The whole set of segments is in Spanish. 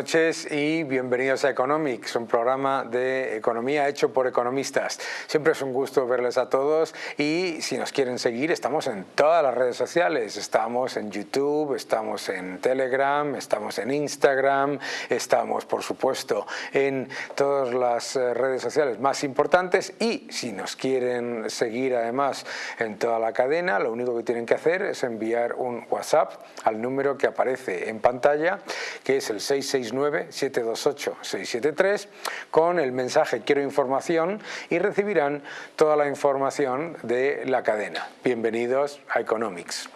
noches y bienvenidos a Economics, un programa de economía hecho por economistas. Siempre es un gusto verles a todos y si nos quieren seguir estamos en todas las redes sociales. Estamos en YouTube, estamos en Telegram, estamos en Instagram, estamos por supuesto en todas las eh, redes sociales más importantes y si nos quieren seguir además en toda la cadena, lo único que tienen que hacer es enviar un WhatsApp al número que aparece en pantalla, que es el 6 669-728-673 con el mensaje quiero información y recibirán toda la información de la cadena. Bienvenidos a Economics.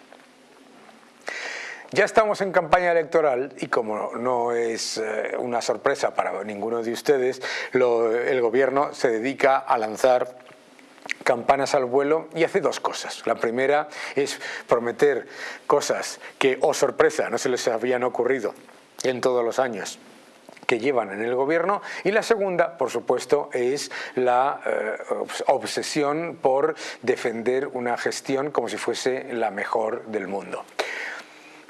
Ya estamos en campaña electoral y como no es eh, una sorpresa para ninguno de ustedes, el gobierno se dedica a lanzar campanas al vuelo y hace dos cosas. La primera es prometer cosas que, oh sorpresa, no se les habían ocurrido en todos los años que llevan en el gobierno y la segunda, por supuesto, es la eh, obsesión por defender una gestión como si fuese la mejor del mundo.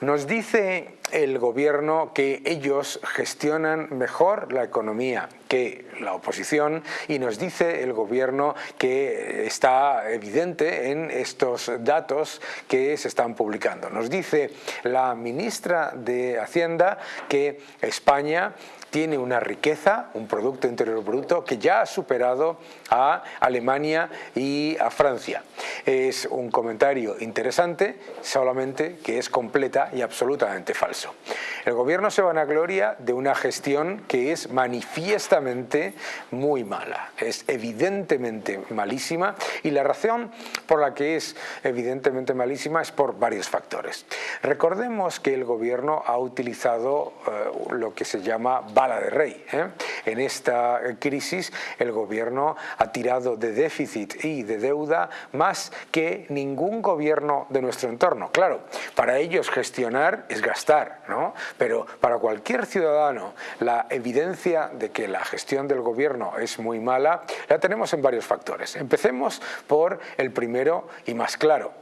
Nos dice el gobierno que ellos gestionan mejor la economía que la oposición y nos dice el gobierno que está evidente en estos datos que se están publicando. Nos dice la ministra de Hacienda que España tiene una riqueza, un Producto Interior Bruto que ya ha superado a Alemania y a Francia. Es un comentario interesante, solamente que es completa y absolutamente falso. El gobierno se vanagloria de una gestión que es muy mala, es evidentemente malísima y la razón por la que es evidentemente malísima es por varios factores. Recordemos que el gobierno ha utilizado eh, lo que se llama bala de rey. ¿eh? En esta crisis el gobierno ha tirado de déficit y de deuda más que ningún gobierno de nuestro entorno. Claro, para ellos gestionar es gastar, ¿no? pero para cualquier ciudadano la evidencia de que la gestión del gobierno es muy mala la tenemos en varios factores. Empecemos por el primero y más claro,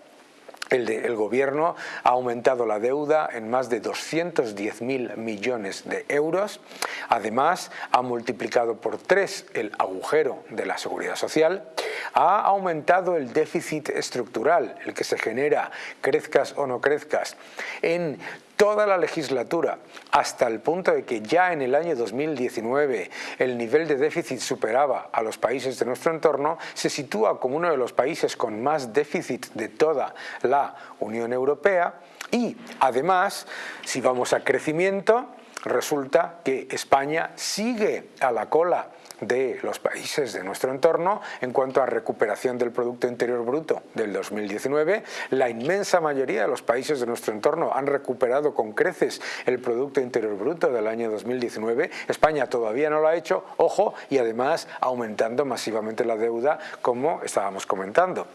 el, gobierno ha aumentado la deuda en más de 210.000 millones de euros. Además, ha multiplicado por tres el agujero de la seguridad social. Ha aumentado el déficit estructural, el que se genera, crezcas o no crezcas, en toda la legislatura hasta el punto de que ya en el año 2019 el nivel de déficit superaba a los países de nuestro entorno, se sitúa como uno de los países con más déficit de toda la Unión Europea y además, si vamos a crecimiento, resulta que España sigue a la cola de los países de nuestro entorno en cuanto a recuperación del Producto Interior Bruto del 2019. La inmensa mayoría de los países de nuestro entorno han recuperado con creces el Producto Interior Bruto del año 2019. España todavía no lo ha hecho, ojo, y además aumentando masivamente la deuda como estábamos comentando.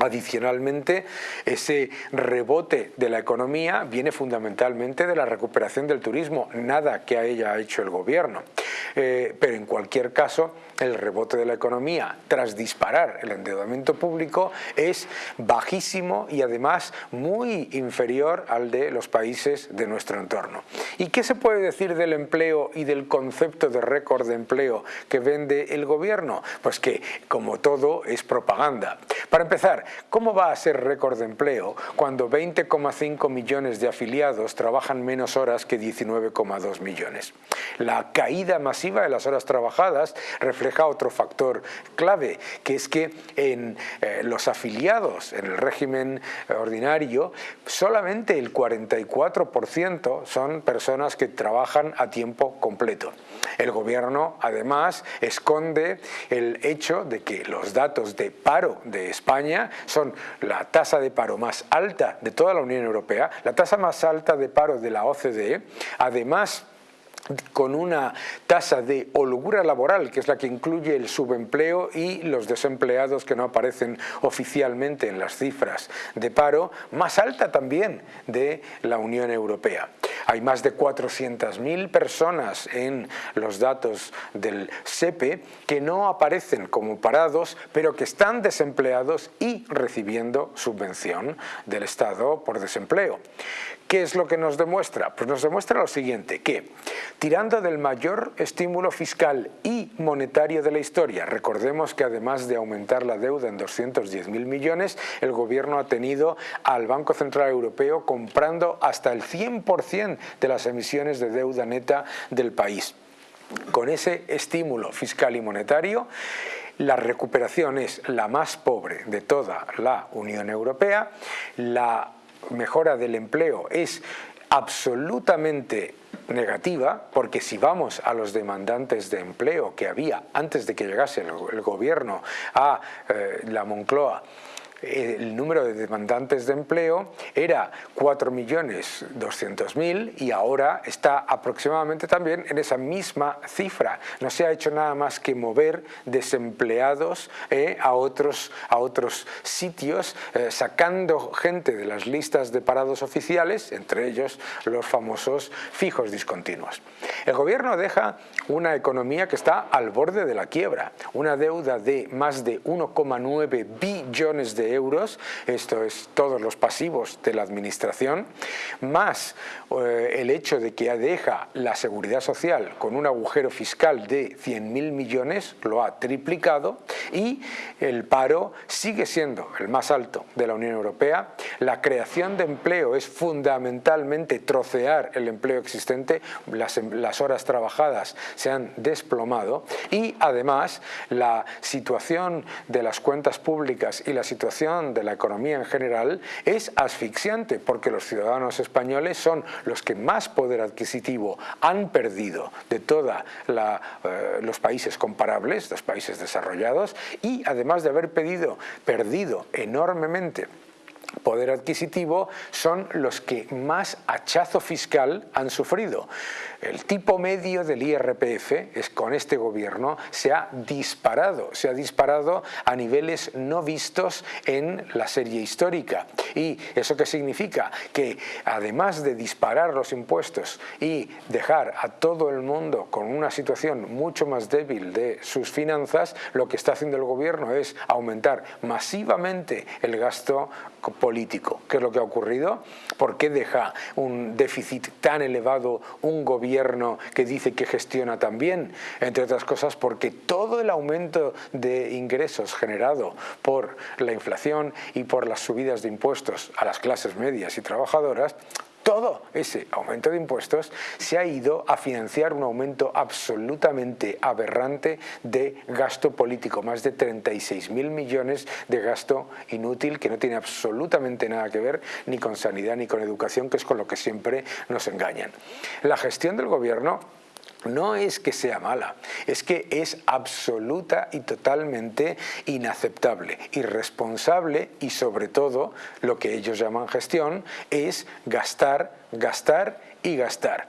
Adicionalmente, ese rebote de la economía viene fundamentalmente de la recuperación del turismo, nada que a ella ha hecho el gobierno. Eh, pero en cualquier caso, el rebote de la economía tras disparar el endeudamiento público es bajísimo y además muy inferior al de los países de nuestro entorno. ¿Y qué se puede decir del empleo y del concepto de récord de empleo que vende el gobierno? Pues que, como todo, es propaganda. Para empezar, ¿cómo va a ser récord de empleo cuando 20,5 millones de afiliados trabajan menos horas que 19,2 millones? La caída masiva de las horas trabajadas refleja otro factor clave, que es que en eh, los afiliados en el régimen ordinario, solamente el 44% son personas que trabajan a tiempo completo. El gobierno además esconde el hecho de que los datos de paro de España son la tasa de paro más alta de toda la Unión Europea, la tasa más alta de paro de la OCDE, además con una tasa de holgura laboral, que es la que incluye el subempleo y los desempleados que no aparecen oficialmente en las cifras de paro, más alta también de la Unión Europea. Hay más de 400.000 personas en los datos del SEPE que no aparecen como parados, pero que están desempleados y recibiendo subvención del Estado por desempleo. ¿Qué es lo que nos demuestra? Pues nos demuestra lo siguiente, que tirando del mayor estímulo fiscal y monetario de la historia, recordemos que además de aumentar la deuda en 210.000 millones, el gobierno ha tenido al Banco Central Europeo comprando hasta el 100% de las emisiones de deuda neta del país. Con ese estímulo fiscal y monetario, la recuperación es la más pobre de toda la Unión Europea, la mejora del empleo es absolutamente negativa, porque si vamos a los demandantes de empleo que había antes de que llegase el, gobierno a eh, la Moncloa, el número de demandantes de empleo era 4.200.000 y ahora está aproximadamente también en esa misma cifra. No se ha hecho nada más que mover desempleados eh, a, otros, a otros sitios, eh, sacando gente de las listas de parados oficiales, entre ellos los famosos fijos discontinuos. El gobierno deja una economía que está al borde de la quiebra, una deuda de más de 1,9 billones de euros, esto es todos los pasivos de la administración, más eh, el hecho de que deja la seguridad social con un agujero fiscal de 100.000 millones, lo ha triplicado, y el paro sigue siendo el más alto de la Unión Europea, la creación de empleo es fundamentalmente trocear el empleo existente, las, las horas trabajadas se han desplomado y además la situación de las cuentas públicas y la situación de la economía en general es asfixiante porque los ciudadanos españoles son los que más poder adquisitivo han perdido de todos eh, los países comparables, los países desarrollados y además de haber pedido, perdido enormemente poder adquisitivo son los que más hachazo fiscal han sufrido. El tipo medio del IRPF es con este gobierno se ha disparado, se ha disparado a niveles no vistos en la serie histórica. ¿Y eso qué significa? Que además de disparar los impuestos y dejar a todo el mundo con una situación mucho más débil de sus finanzas, lo que está haciendo el gobierno es aumentar masivamente el gasto político. ¿Qué es lo que ha ocurrido? ¿Por qué deja un déficit tan elevado un gobierno que dice que gestiona tan bien? Entre otras cosas porque todo el aumento de ingresos generado por la inflación y por las subidas de impuestos a las clases medias y trabajadoras todo ese aumento de impuestos se ha ido a financiar un aumento absolutamente aberrante de gasto político, más de 36.000 millones de gasto inútil que no tiene absolutamente nada que ver ni con sanidad ni con educación, que es con lo que siempre nos engañan. La gestión del gobierno no es que sea mala, es que es absoluta y totalmente inaceptable, irresponsable y sobre todo lo que ellos llaman gestión es gastar, gastar y gastar.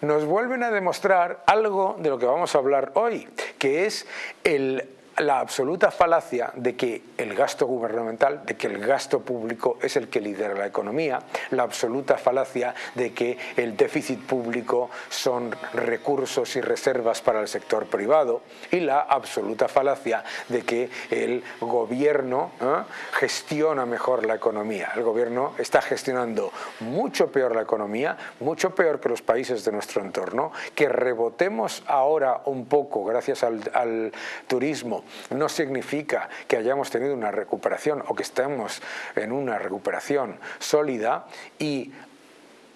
Nos vuelven a demostrar algo de lo que vamos a hablar hoy, que es el la absoluta falacia de que el gasto gubernamental, de que el gasto público es el que lidera la economía, la absoluta falacia de que el déficit público son recursos y reservas para el sector privado y la absoluta falacia de que el gobierno ¿eh? gestiona mejor la economía. El gobierno está gestionando mucho peor la economía, mucho peor que los países de nuestro entorno, que rebotemos ahora un poco gracias al, al turismo no significa que hayamos tenido una recuperación o que estemos en una recuperación sólida y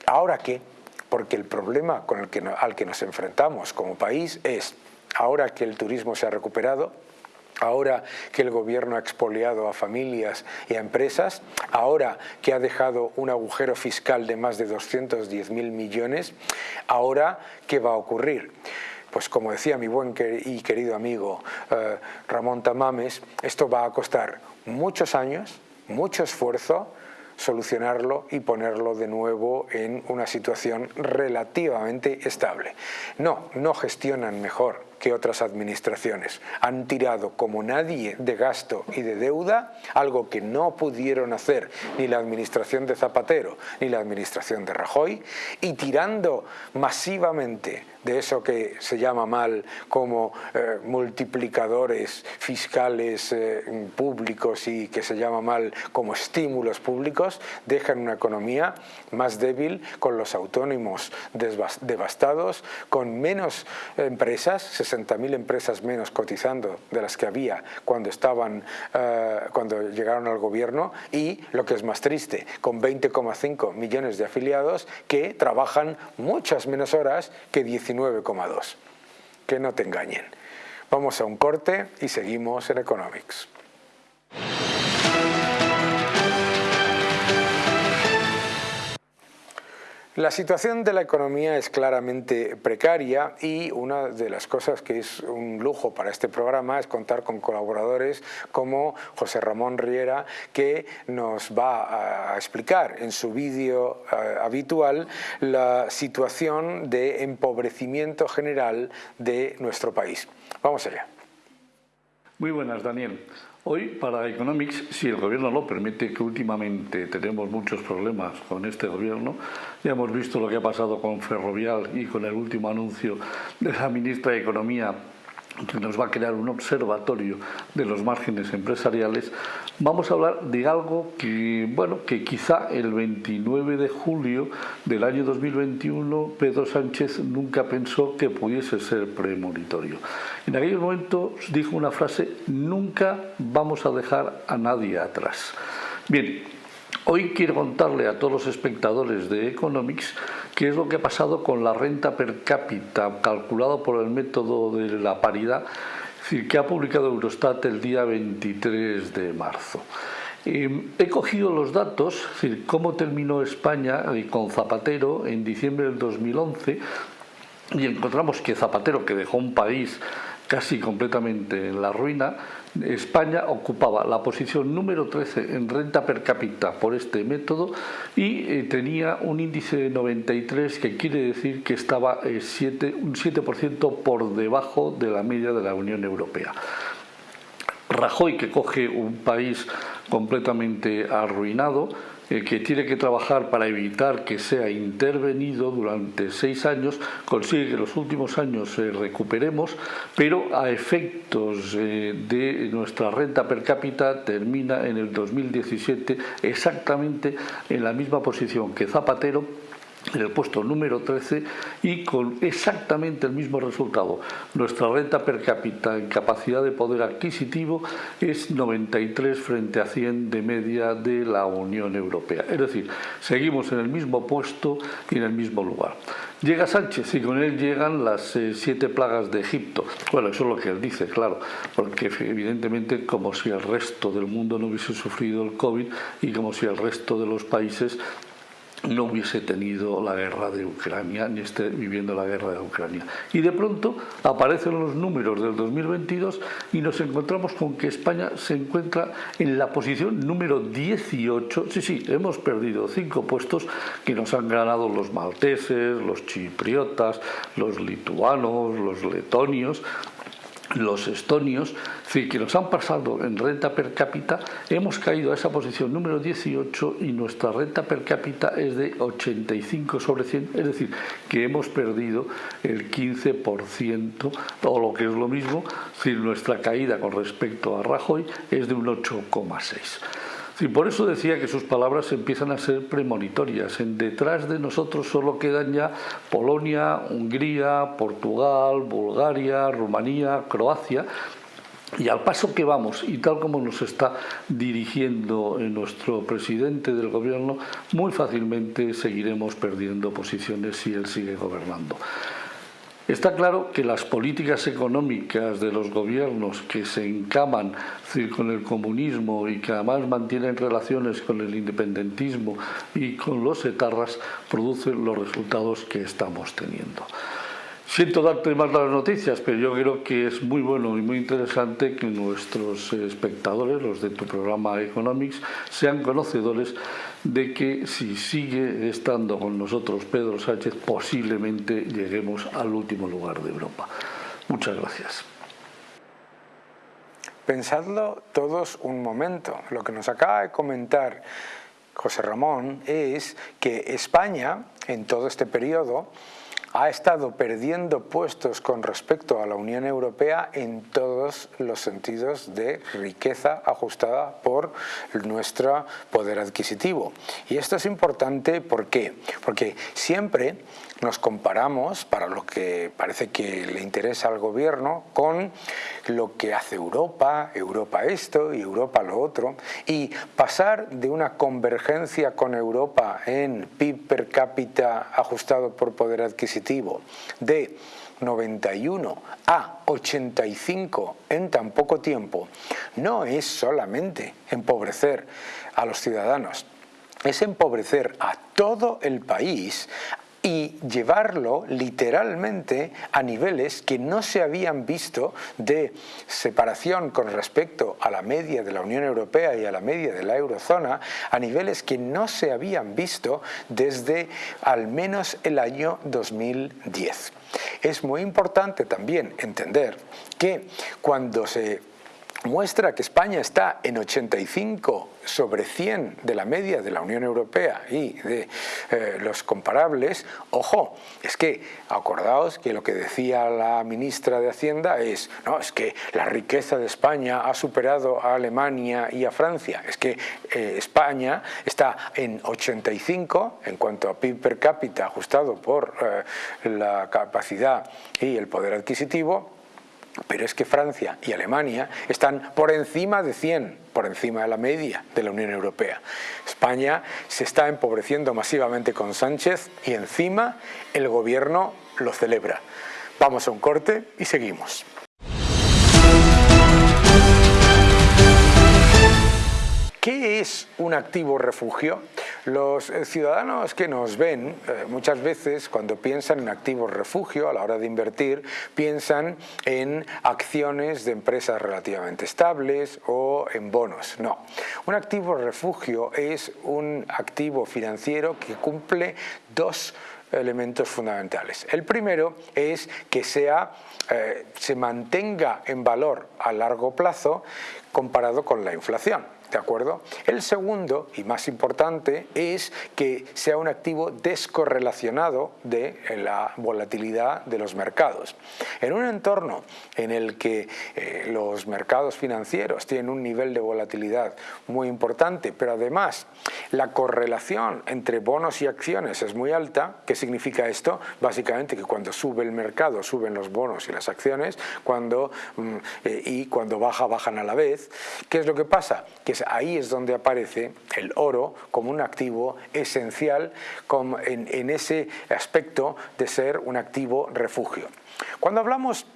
ahora qué, porque el problema con el que, al que nos enfrentamos como país es ahora que el turismo se ha recuperado, ahora que el gobierno ha expoliado a familias y a empresas, ahora que ha dejado un agujero fiscal de más de 210.000 millones, ahora ¿qué va a ocurrir? Pues como decía mi buen y querido amigo eh, Ramón Tamames, esto va a costar muchos años, mucho esfuerzo, solucionarlo y ponerlo de nuevo en una situación relativamente estable. No, no gestionan mejor que otras administraciones. Han tirado como nadie de gasto y de deuda, algo que no pudieron hacer ni la administración de Zapatero ni la administración de Rajoy, y tirando masivamente de eso que se llama mal como eh, multiplicadores fiscales eh, públicos y que se llama mal como estímulos públicos, dejan una economía más débil, con los autónomos devastados, con menos empresas, 60.000 empresas menos cotizando de las que había cuando, estaban, eh, cuando llegaron al gobierno y, lo que es más triste, con 20,5 millones de afiliados que trabajan muchas menos horas que 19,2. Que no te engañen. Vamos a un corte y seguimos en Economics. La situación de la economía es claramente precaria y una de las cosas que es un lujo para este programa es contar con colaboradores como José Ramón Riera que nos va a explicar en su vídeo eh, habitual la situación de empobrecimiento general de nuestro país. Vamos allá. Muy buenas, Daniel. Hoy, para Economics, si el gobierno lo permite, que últimamente tenemos muchos problemas con este gobierno, ya hemos visto lo que ha pasado con Ferrovial y con el último anuncio de la ministra de Economía que nos va a crear un observatorio de los márgenes empresariales, vamos a hablar de algo que, bueno, que quizá el 29 de julio del año 2021 Pedro Sánchez nunca pensó que pudiese ser premonitorio. En aquel momento dijo una frase, nunca vamos a dejar a nadie atrás. Bien, Hoy quiero contarle a todos los espectadores de Economics qué es lo que ha pasado con la renta per cápita calculado por el método de la paridad que ha publicado Eurostat el día 23 de marzo. Eh, he cogido los datos, decir, cómo terminó España eh, con Zapatero en diciembre del 2011 y encontramos que Zapatero, que dejó un país casi completamente en la ruina, España ocupaba la posición número 13 en renta per cápita por este método y eh, tenía un índice de 93 que quiere decir que estaba eh, un 7% por debajo de la media de la Unión Europea. Rajoy, que coge un país completamente arruinado, eh, que tiene que trabajar para evitar que sea intervenido durante seis años, consigue que los últimos años eh, recuperemos, pero a efectos eh, de nuestra renta per cápita termina en el 2017 exactamente en la misma posición que Zapatero en el puesto número 13 y con exactamente el mismo resultado. Nuestra renta per cápita en capacidad de poder adquisitivo es 93 frente a 100 de media de la Unión Europea. Es decir, seguimos en el mismo puesto y en el mismo lugar. Llega Sánchez y con él llegan las eh, siete plagas de Egipto. Bueno, eso es lo que él dice, claro, porque evidentemente como si el resto del mundo no hubiese sufrido el COVID y como si el resto de los países no hubiese tenido la guerra de Ucrania ni esté viviendo la guerra de Ucrania. Y de pronto aparecen los números del 2022 y nos encontramos con que España se encuentra en la posición número 18. Sí, sí, hemos perdido cinco puestos que nos han ganado los malteses, los chipriotas, los lituanos, los letonios, los estonios, que nos han pasado en renta per cápita, hemos caído a esa posición número 18 y nuestra renta per cápita es de 85 sobre 100, es decir, que hemos perdido el 15% o lo que es lo mismo, si nuestra caída con respecto a Rajoy es de un 8,6. Y por eso decía que sus palabras empiezan a ser premonitorias. En detrás de nosotros solo quedan ya Polonia, Hungría, Portugal, Bulgaria, Rumanía, Croacia, y al paso que vamos, y tal como nos está dirigiendo nuestro presidente del gobierno, muy fácilmente seguiremos perdiendo posiciones si él sigue gobernando. Está claro que las políticas económicas de los gobiernos que se encaman con el comunismo y que además mantienen relaciones con el independentismo y con los etarras producen los resultados que estamos teniendo. Siento darte más las noticias, pero yo creo que es muy bueno y muy interesante que nuestros espectadores, los de tu programa Economics, sean conocedores de que si sigue estando con nosotros Pedro Sánchez, posiblemente lleguemos al último lugar de Europa. Muchas gracias. Pensadlo todos un momento. Lo que nos acaba de comentar José Ramón es que España en todo este periodo ha estado perdiendo puestos con respecto a la Unión Europea en todos los sentidos de riqueza ajustada por nuestro poder adquisitivo. Y esto es importante ¿por qué? porque siempre nos comparamos, para lo que parece que le interesa al gobierno, con lo que hace Europa, Europa esto y Europa lo otro, y pasar de una convergencia con Europa en PIB per cápita ajustado por poder adquisitivo de 91 a 85 en tan poco tiempo, no es solamente empobrecer a los ciudadanos, es empobrecer a todo el país y llevarlo literalmente a niveles que no se habían visto de separación con respecto a la media de la Unión Europea y a la media de la eurozona, a niveles que no se habían visto desde al menos el año 2010. Es muy importante también entender que cuando se muestra que España está en 85 sobre 100 de la media de la Unión Europea y de eh, los comparables, ojo, es que acordaos que lo que decía la ministra de Hacienda es, no, es que la riqueza de España ha superado a Alemania y a Francia, es que eh, España está en 85 en cuanto a PIB per cápita ajustado por eh, la capacidad y el poder adquisitivo, pero es que Francia y Alemania están por encima de 100, por encima de la media de la Unión Europea. España se está empobreciendo masivamente con Sánchez y encima el gobierno lo celebra. Vamos a un corte y seguimos. ¿Qué es un activo refugio? Los eh, ciudadanos que nos ven eh, muchas veces cuando piensan en activos refugio a la hora de invertir piensan en acciones de empresas relativamente estables o en bonos. No, un activo refugio es un activo financiero que cumple dos elementos fundamentales. El primero es que sea, eh, se mantenga en valor a largo plazo comparado con la inflación. ¿De acuerdo? El segundo, y más importante, es que sea un activo descorrelacionado de la volatilidad de los mercados. En un entorno en el que eh, los mercados financieros tienen un nivel de volatilidad muy importante, pero además la correlación entre bonos y acciones es muy alta, ¿qué significa esto? Básicamente que cuando sube el mercado suben los bonos y las acciones, cuando, mm, eh, y cuando baja, bajan a la vez. ¿Qué es lo que pasa? Que ahí es donde aparece el oro como un activo esencial en ese aspecto de ser un activo refugio. Cuando hablamos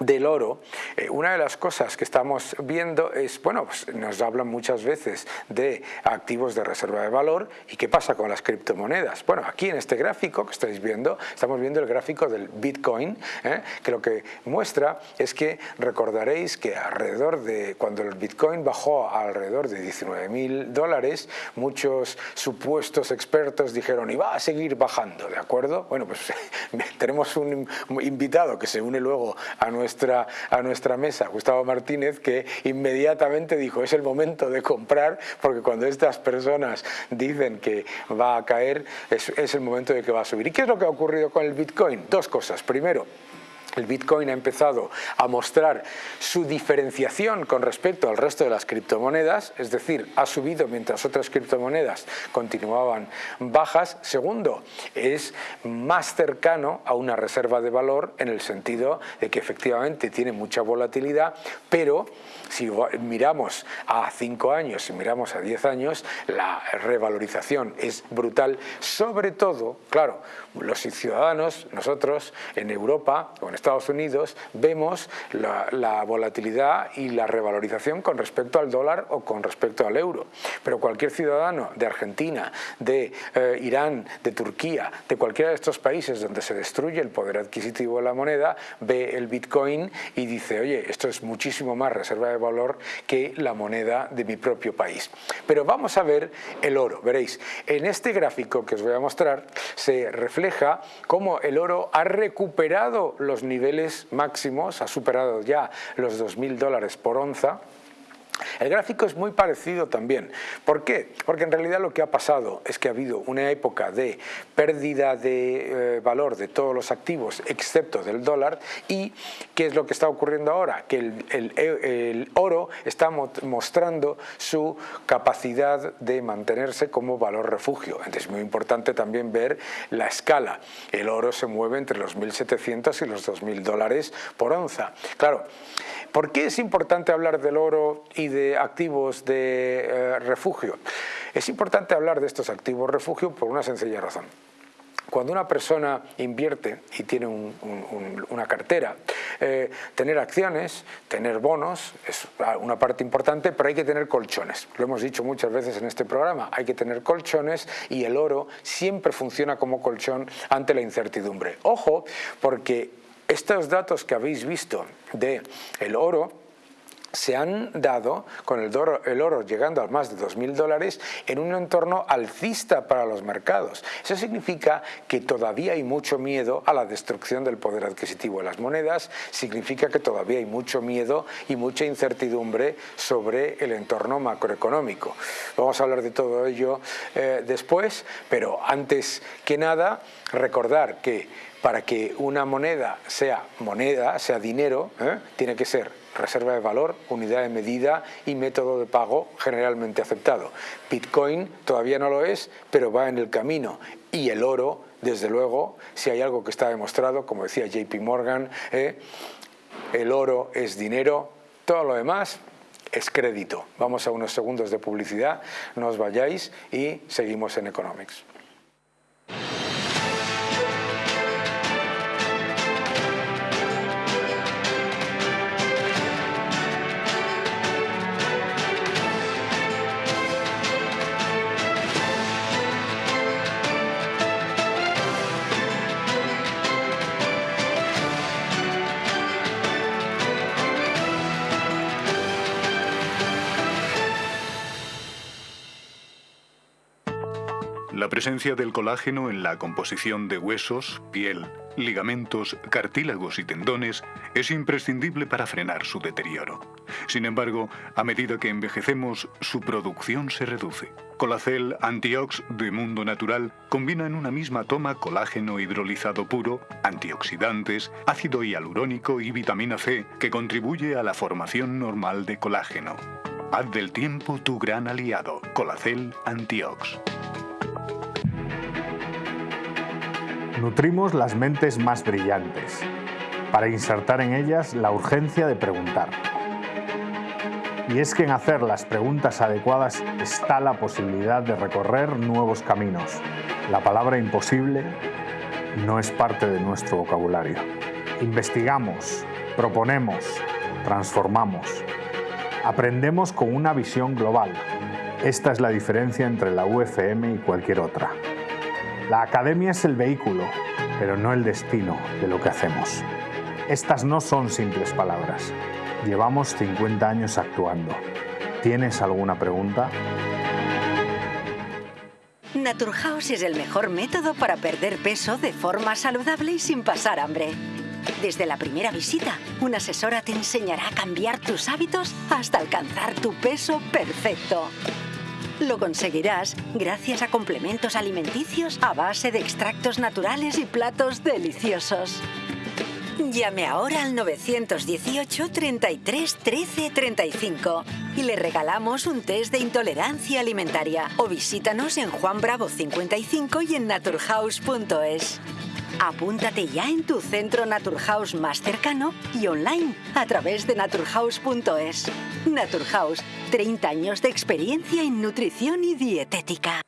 del oro, eh, una de las cosas que estamos viendo es, bueno, pues nos hablan muchas veces de activos de reserva de valor y qué pasa con las criptomonedas. Bueno, aquí en este gráfico que estáis viendo, estamos viendo el gráfico del Bitcoin, ¿eh? que lo que muestra es que recordaréis que alrededor de, cuando el Bitcoin bajó a alrededor de 19 mil dólares, muchos supuestos expertos dijeron, y va a seguir bajando, ¿de acuerdo? Bueno, pues tenemos un invitado que se une luego a nuestro a nuestra mesa, Gustavo Martínez, que inmediatamente dijo es el momento de comprar porque cuando estas personas dicen que va a caer es, es el momento de que va a subir. ¿Y qué es lo que ha ocurrido con el Bitcoin? Dos cosas. Primero, el Bitcoin ha empezado a mostrar su diferenciación con respecto al resto de las criptomonedas, es decir, ha subido mientras otras criptomonedas continuaban bajas. Segundo, es más cercano a una reserva de valor en el sentido de que efectivamente tiene mucha volatilidad, pero si miramos a 5 años, si miramos a 10 años, la revalorización es brutal, sobre todo, claro, los ciudadanos, nosotros en Europa o en Estados Unidos, vemos la, volatilidad y la revalorización con respecto al dólar o con respecto al euro. Pero cualquier ciudadano de Argentina, de eh, Irán, de Turquía, de cualquiera de estos países donde se destruye el poder adquisitivo de la moneda, ve el Bitcoin y dice, oye, esto es muchísimo más reserva de valor que la moneda de mi propio país. Pero vamos a ver el oro, veréis, en este gráfico que os voy a mostrar se refleja cómo el oro ha recuperado los niveles máximos, ha superado ya los 2.000 dólares por onza, el gráfico es muy parecido también. ¿Por qué? Porque en realidad lo que ha pasado es que ha habido una época de pérdida de eh, valor de todos los activos excepto del dólar y ¿qué es lo que está ocurriendo ahora? Que el, oro está mostrando su capacidad de mantenerse como valor refugio. Entonces es muy importante también ver la escala. El oro se mueve entre los 1.700 y los 2.000 dólares por onza. Claro, ¿Por qué es importante hablar del oro y de activos de eh, refugio? Es importante hablar de estos activos refugio por una sencilla razón. Cuando una persona invierte y tiene una cartera, eh, tener acciones, tener bonos es una parte importante, pero hay que tener colchones. Lo hemos dicho muchas veces en este programa, hay que tener colchones y el oro siempre funciona como colchón ante la incertidumbre. Ojo, porque estos datos que habéis visto de el oro se han dado con el oro, llegando a más de 2.000 dólares en un entorno alcista para los mercados. Eso significa que todavía hay mucho miedo a la destrucción del poder adquisitivo de las monedas, significa que todavía hay mucho miedo y mucha incertidumbre sobre el entorno macroeconómico. Vamos a hablar de todo ello eh, después, pero antes que nada recordar que para que una moneda sea moneda, sea dinero, ¿eh? tiene que ser reserva de valor, unidad de medida y método de pago generalmente aceptado. Bitcoin todavía no lo es, pero va en el camino. Y el oro, desde luego, si hay algo que está demostrado, como decía JP Morgan, ¿eh? el oro es dinero, todo lo demás es crédito. Vamos a unos segundos de publicidad, no os vayáis y seguimos en Economics. La presencia del colágeno en la composición de huesos, piel, ligamentos, cartílagos y tendones es imprescindible para frenar su deterioro. Sin embargo, a medida que envejecemos, su producción se reduce. Colacel Antiox de Mundo Natural combina en una misma toma colágeno hidrolizado puro, antioxidantes, ácido hialurónico y vitamina C que contribuye a la formación normal de colágeno. Haz del tiempo tu gran aliado, Colacel Antiox. Nutrimos las mentes más brillantes, para insertar en ellas la urgencia de preguntar. Y es que en hacer las preguntas adecuadas está la posibilidad de recorrer nuevos caminos. La palabra imposible no es parte de nuestro vocabulario. Investigamos, proponemos, transformamos. Aprendemos con una visión global. Esta es la diferencia entre la UFM y cualquier otra. La academia es el vehículo, pero no el destino de lo que hacemos. Estas no son simples palabras. Llevamos 50 años actuando. ¿Tienes alguna pregunta? Naturhaus es el mejor método para perder peso de forma saludable y sin pasar hambre. Desde la primera visita, una asesora te enseñará a cambiar tus hábitos hasta alcanzar tu peso perfecto. Lo conseguirás gracias a complementos alimenticios a base de extractos naturales y platos deliciosos. Llame ahora al 918 33 13 35 y le regalamos un test de intolerancia alimentaria o visítanos en Juan Bravo 55 y en naturhaus.es. Apúntate ya en tu centro Naturhaus más cercano y online a través de naturhaus.es. Naturhaus, 30 años de experiencia en nutrición y dietética.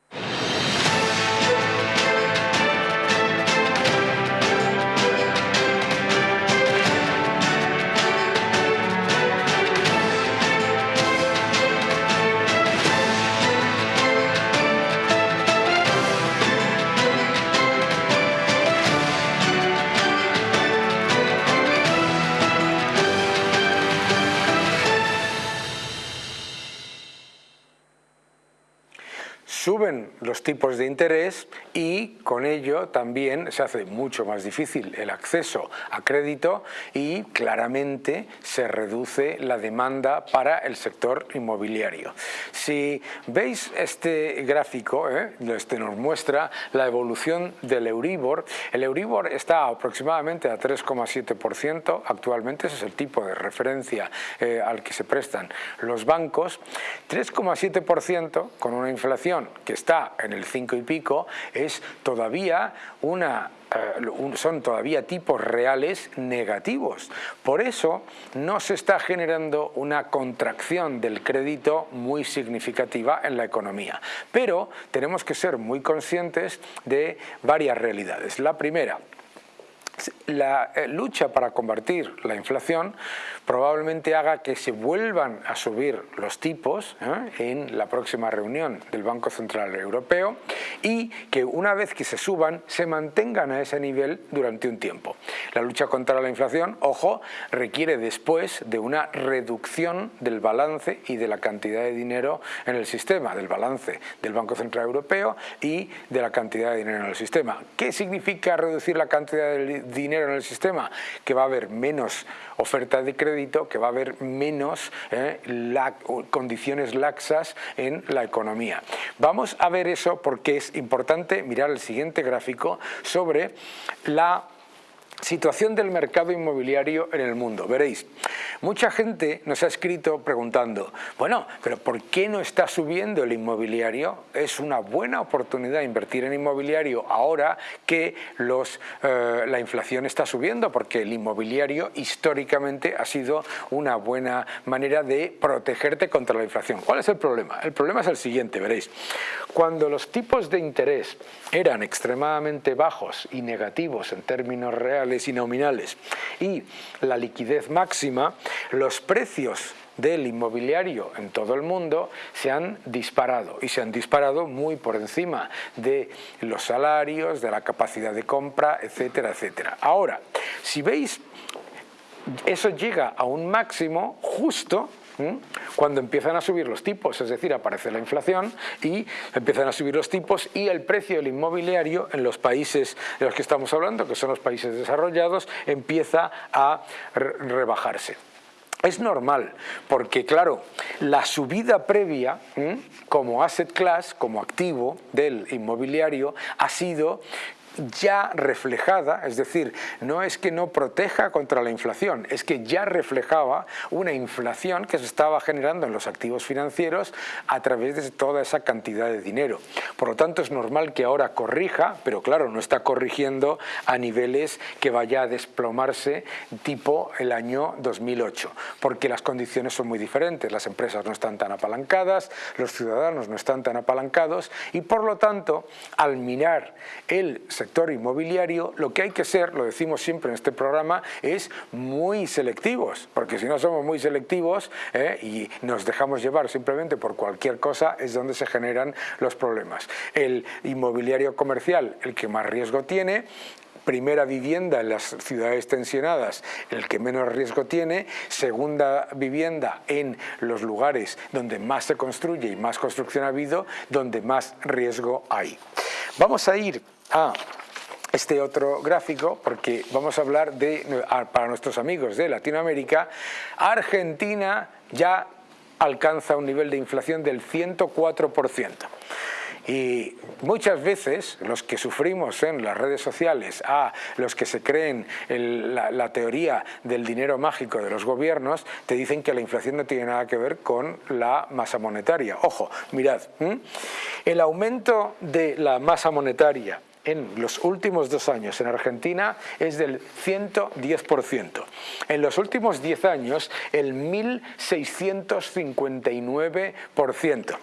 Suben los tipos de interés y con ello también se hace mucho más difícil el acceso a crédito y claramente se reduce la demanda para el sector inmobiliario. Si veis este gráfico, ¿eh? este nos muestra la evolución del Euribor. El Euribor está aproximadamente a 3,7% actualmente, ese es el tipo de referencia eh, al que se prestan los bancos. 3,7% con una inflación que está en el 5 y pico es todavía una eh, son todavía tipos reales negativos. Por eso no se está generando una contracción del crédito muy significativa en la economía. Pero tenemos que ser muy conscientes de varias realidades. La primera, la eh, lucha para combatir la inflación probablemente haga que se vuelvan a subir los tipos ¿eh? en la próxima reunión del Banco Central Europeo y que una vez que se suban se mantengan a ese nivel durante un tiempo. La lucha contra la inflación, ojo, requiere después de una reducción del balance y de la cantidad de dinero en el sistema, del balance del Banco Central Europeo y de la cantidad de dinero en el sistema. ¿Qué significa reducir la cantidad de dinero en el sistema? Que va a haber menos oferta de crédito, que va a haber menos eh, condiciones laxas en la economía. Vamos a ver eso porque es importante mirar el siguiente gráfico sobre la Situación del mercado inmobiliario en el mundo. Veréis, mucha gente nos ha escrito preguntando, bueno, pero ¿por qué no está subiendo el inmobiliario? Es una buena oportunidad invertir en inmobiliario ahora que los, eh, la inflación está subiendo, porque el inmobiliario históricamente ha sido una buena manera de protegerte contra la inflación. ¿Cuál es el problema? El problema es el siguiente, veréis. Cuando los tipos de interés eran extremadamente bajos y negativos en términos reales, y nominales y la liquidez máxima, los precios del inmobiliario en todo el mundo se han disparado y se han disparado muy por encima de los salarios, de la capacidad de compra, etcétera, etcétera. Ahora, si veis, eso llega a un máximo justo cuando empiezan a subir los tipos, es decir, aparece la inflación y empiezan a subir los tipos y el precio del inmobiliario en los países de los que estamos hablando, que son los países desarrollados, empieza a rebajarse. Es normal, porque claro, la subida previa como asset class, como activo del inmobiliario, ha sido ya reflejada, es decir, no es que no proteja contra la inflación, es que ya reflejaba una inflación que se estaba generando en los activos financieros a través de toda esa cantidad de dinero. Por lo tanto, es normal que ahora corrija, pero claro, no está corrigiendo a niveles que vaya a desplomarse tipo el año 2008, porque las condiciones son muy diferentes, las empresas no están tan apalancadas, los ciudadanos no están tan apalancados y por lo tanto, al mirar el sector inmobiliario, lo que hay que ser, lo decimos siempre en este programa, es muy selectivos, porque si no somos muy selectivos eh, y nos dejamos llevar simplemente por cualquier cosa, es donde se generan los problemas. El inmobiliario comercial, el que más riesgo tiene, primera vivienda en las ciudades tensionadas, el que menos riesgo tiene, segunda vivienda en los lugares donde más se construye y más construcción ha habido, donde más riesgo hay. Vamos a ir a este otro gráfico porque vamos a hablar de, para nuestros amigos de Latinoamérica, Argentina ya alcanza un nivel de inflación del 104%. Y muchas veces los que sufrimos en las redes sociales, a los que se creen la, teoría del dinero mágico de los gobiernos, te dicen que la inflación no tiene nada que ver con la masa monetaria. Ojo, mirad, el aumento de la masa monetaria en los últimos dos años en Argentina es del 110%. En los últimos 10 años el 1.659%.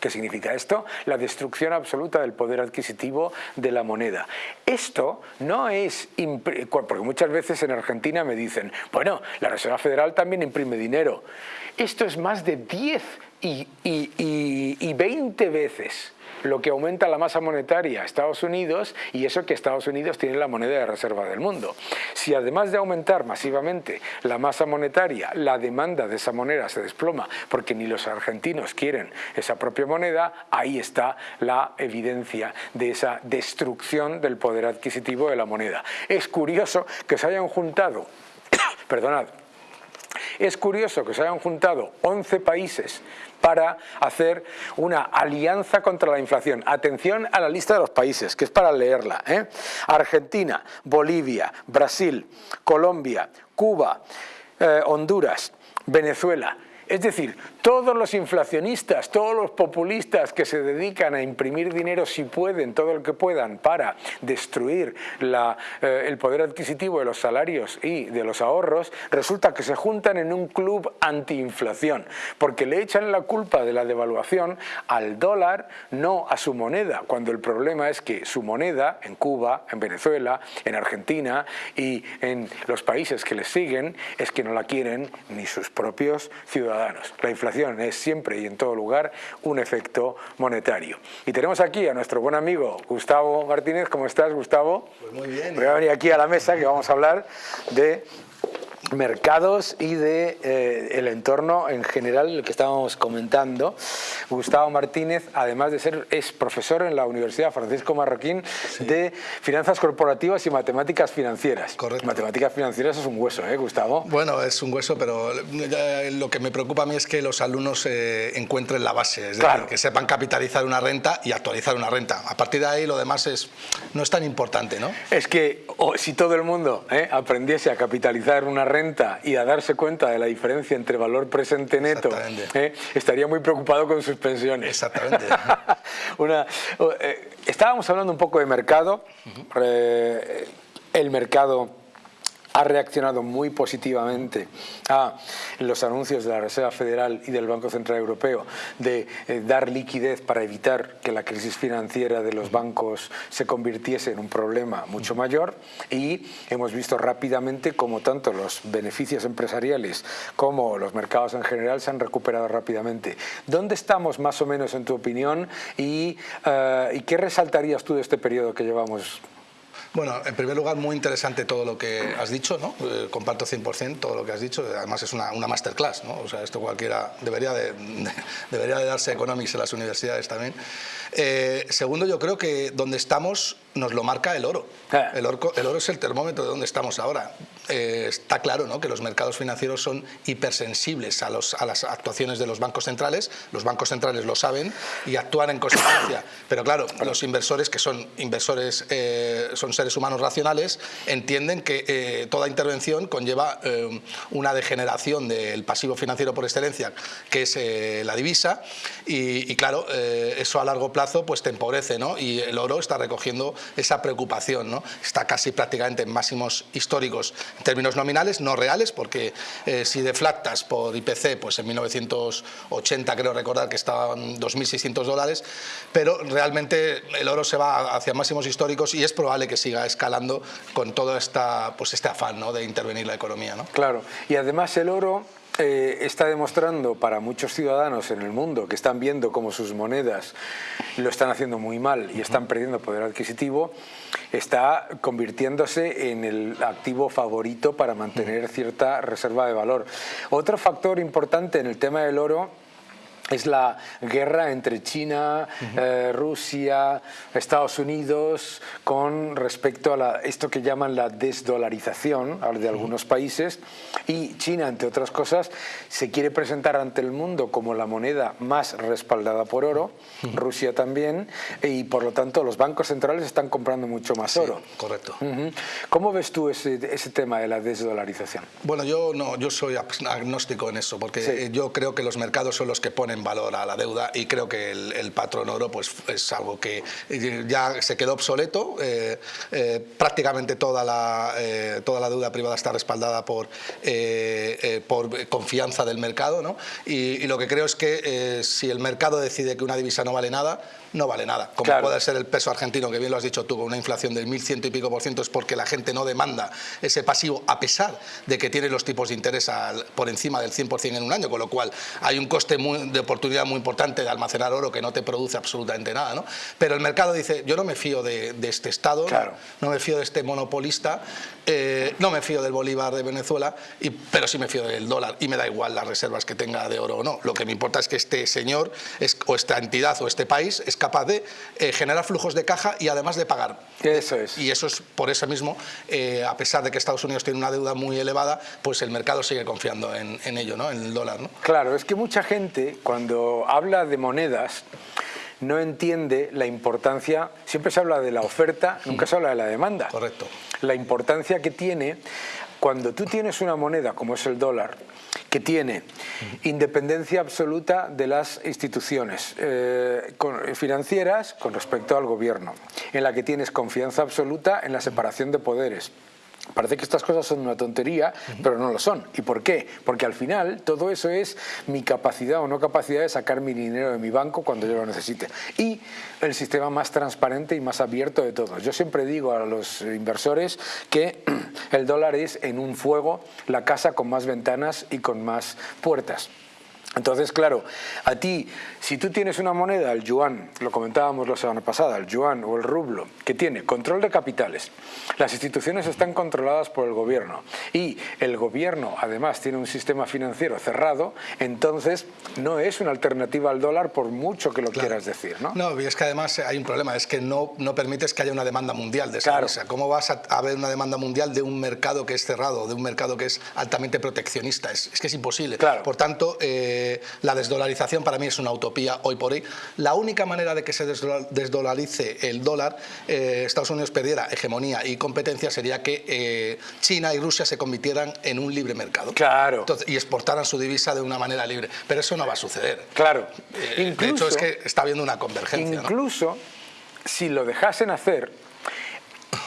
¿Qué significa esto? La destrucción absoluta del poder adquisitivo de la moneda. Esto no es... Porque muchas veces en Argentina me dicen, bueno, la Reserva Federal también imprime dinero. Esto es más de 10 y, y, y 20 veces lo que aumenta la masa monetaria Estados Unidos y eso que Estados Unidos tiene la moneda de reserva del mundo. Si además de aumentar masivamente la masa monetaria, la demanda de esa moneda se desploma porque ni los argentinos quieren esa propia moneda, ahí está la evidencia de esa destrucción del poder adquisitivo de la moneda. Es curioso que se hayan juntado, perdonad, es curioso que se hayan juntado 11 países para hacer una alianza contra la inflación. Atención a la lista de los países, que es para leerla. ¿eh? Argentina, Bolivia, Brasil, Colombia, Cuba, eh, Honduras, Venezuela. Es decir, todos los inflacionistas, todos los populistas que se dedican a imprimir dinero si pueden, todo lo que puedan, para destruir eh, el poder adquisitivo de los salarios y de los ahorros, resulta que se juntan en un club antiinflación, porque le echan la culpa de la devaluación al dólar, no a su moneda, cuando el problema es que su moneda, en Cuba, en Venezuela, en Argentina y en los países que les siguen, es que no la quieren ni sus propios ciudadanos. La inflación es siempre y en todo lugar un efecto monetario. Y tenemos aquí a nuestro buen amigo Gustavo Martínez. ¿Cómo estás, Gustavo? Pues muy bien. Voy a venir aquí a la mesa que vamos a hablar de mercados y de eh, el entorno en general el que estábamos comentando. Gustavo Martínez, además de ser, es profesor en la Universidad Francisco Marroquín de Finanzas Corporativas y Matemáticas Financieras. Correcto. Matemáticas Financieras es un hueso, ¿eh, Gustavo? Bueno, es un hueso, pero lo que me preocupa a mí es que los alumnos eh, encuentren la base, es decir, que sepan capitalizar una renta y actualizar una renta. A partir de ahí lo demás es, no es tan importante, ¿no? Es que si todo el mundo ¿eh? aprendiese a capitalizar una renta, y a darse cuenta de la diferencia entre valor presente neto, ¿eh? estaría muy preocupado con sus pensiones. Exactamente. Una, eh, estábamos hablando un poco de mercado. Eh, el mercado ha reaccionado muy positivamente a los anuncios de la Reserva Federal y del Banco Central Europeo de eh, dar liquidez para evitar que la crisis financiera de los bancos se convirtiese en un problema mucho mayor y hemos visto rápidamente cómo tanto los beneficios empresariales como los mercados en general se han recuperado rápidamente. ¿Dónde estamos más o menos en tu opinión y, eh, y qué resaltarías tú de este periodo que llevamos bueno, en primer lugar, muy interesante todo lo que has dicho, ¿no? Eh, comparto 100% todo lo que has dicho, además es una, masterclass, ¿no? O sea, esto cualquiera debería de, debería de darse economics en las universidades también. Eh, segundo, yo creo que donde estamos nos lo marca el oro. Ah. El, oro. el oro es el termómetro de donde estamos ahora. Eh, está claro ¿no? que los mercados financieros son hipersensibles a, los, a, las actuaciones de los bancos centrales, los bancos centrales lo saben y actúan en consecuencia. Pero claro, los inversores, que son inversores, eh, son seres humanos racionales, entienden que toda intervención conlleva una degeneración del pasivo financiero por excelencia, que es la divisa, y, y claro, eso a largo pues te empobrece, ¿no? Y el oro está recogiendo esa preocupación, ¿no? Está casi prácticamente en máximos históricos en términos nominales, no reales, porque eh, si deflactas por IPC, pues en 1980 creo recordar que estaban 2.600 dólares, pero realmente el oro se va hacia máximos históricos y es probable que siga escalando con todo esta, pues este afán ¿no? de intervenir la economía. ¿no? Claro, y además el oro eh, está demostrando para muchos ciudadanos en el mundo que están viendo cómo sus monedas lo están haciendo muy mal y están perdiendo poder adquisitivo, está convirtiéndose en el activo favorito para mantener cierta reserva de valor. Otro factor importante en el tema del oro es la guerra entre China, eh, Rusia, Estados Unidos con respecto a esto que llaman la desdolarización de algunos países y China, entre otras cosas, se quiere presentar ante el mundo como la moneda más respaldada por oro, Rusia también, y por lo tanto los bancos centrales están comprando mucho más oro. correcto. ¿Cómo ves tú ese, tema de la desdolarización? Bueno, yo, no, yo soy agnóstico en eso, porque yo creo que los mercados son los que ponen valor a la deuda y creo que el, patrón oro pues, es algo que ya se quedó obsoleto. Eh, eh, prácticamente toda la, eh, toda la deuda privada está respaldada por, por confianza del mercado ¿no? y, lo que creo es que si el mercado decide que una divisa no vale nada, no vale nada. Como puede ser el peso argentino, que bien lo has dicho tú, con una inflación del 1.100 y pico por ciento, es porque la gente no demanda ese pasivo, a pesar de que tiene los tipos de interés por encima del 100% en un año, con lo cual hay un coste muy, de oportunidad muy importante de almacenar oro que no te produce absolutamente nada, ¿no? Pero el mercado dice, yo no me fío de, este Estado, no, me fío de este monopolista, eh, no me fío del Bolívar de Venezuela, y, pero sí me fío del dólar y me da igual las reservas que tenga de oro o no. Lo que me importa es que este señor es, o esta entidad o este país es capaz de eh, generar flujos de caja y además de pagar. Eso es. Y eso es por eso mismo, eh, a pesar de que Estados Unidos tiene una deuda muy elevada, pues el mercado sigue confiando en, en ello, ¿no? en el dólar. ¿no? Claro, es que mucha gente cuando habla de monedas no entiende la importancia, siempre se habla de la oferta, nunca se habla de la demanda. Correcto. La importancia que tiene cuando tú tienes una moneda como es el dólar, que tiene independencia absoluta de las instituciones eh, financieras con respecto al gobierno, en la que tienes confianza absoluta en la separación de poderes, Parece que estas cosas son una tontería, pero no lo son. ¿Y por qué? Porque al final todo eso es mi capacidad o no capacidad de sacar mi dinero de mi banco cuando yo lo necesite. Y el sistema más transparente y más abierto de todos. Yo siempre digo a los inversores que el dólar es en un fuego la casa con más ventanas y con más puertas. Entonces, claro, a ti, si tú tienes una moneda, el yuan, lo comentábamos la semana pasada, el yuan o el rublo, que tiene control de capitales, las instituciones están controladas por el gobierno y el gobierno además tiene un sistema financiero cerrado, entonces no es una alternativa al dólar por mucho que lo quieras decir, ¿no? No, y es que además hay un problema, es que no, no permites que haya una demanda mundial de esa claro. ¿Cómo vas a haber una demanda mundial de un mercado que es cerrado, de un mercado que es altamente proteccionista? Es, que es imposible. Claro. Por tanto, eh, la desdolarización para mí es una utopía hoy por hoy. La única manera de que se desdolarice el dólar, eh, Estados Unidos perdiera hegemonía y competencia, sería que eh, China y Rusia se convirtieran en un libre mercado. Claro. y exportaran su divisa de una manera libre. Pero eso no va a suceder. Claro. Eh, de hecho, es que está habiendo una convergencia. Incluso, si lo dejasen hacer,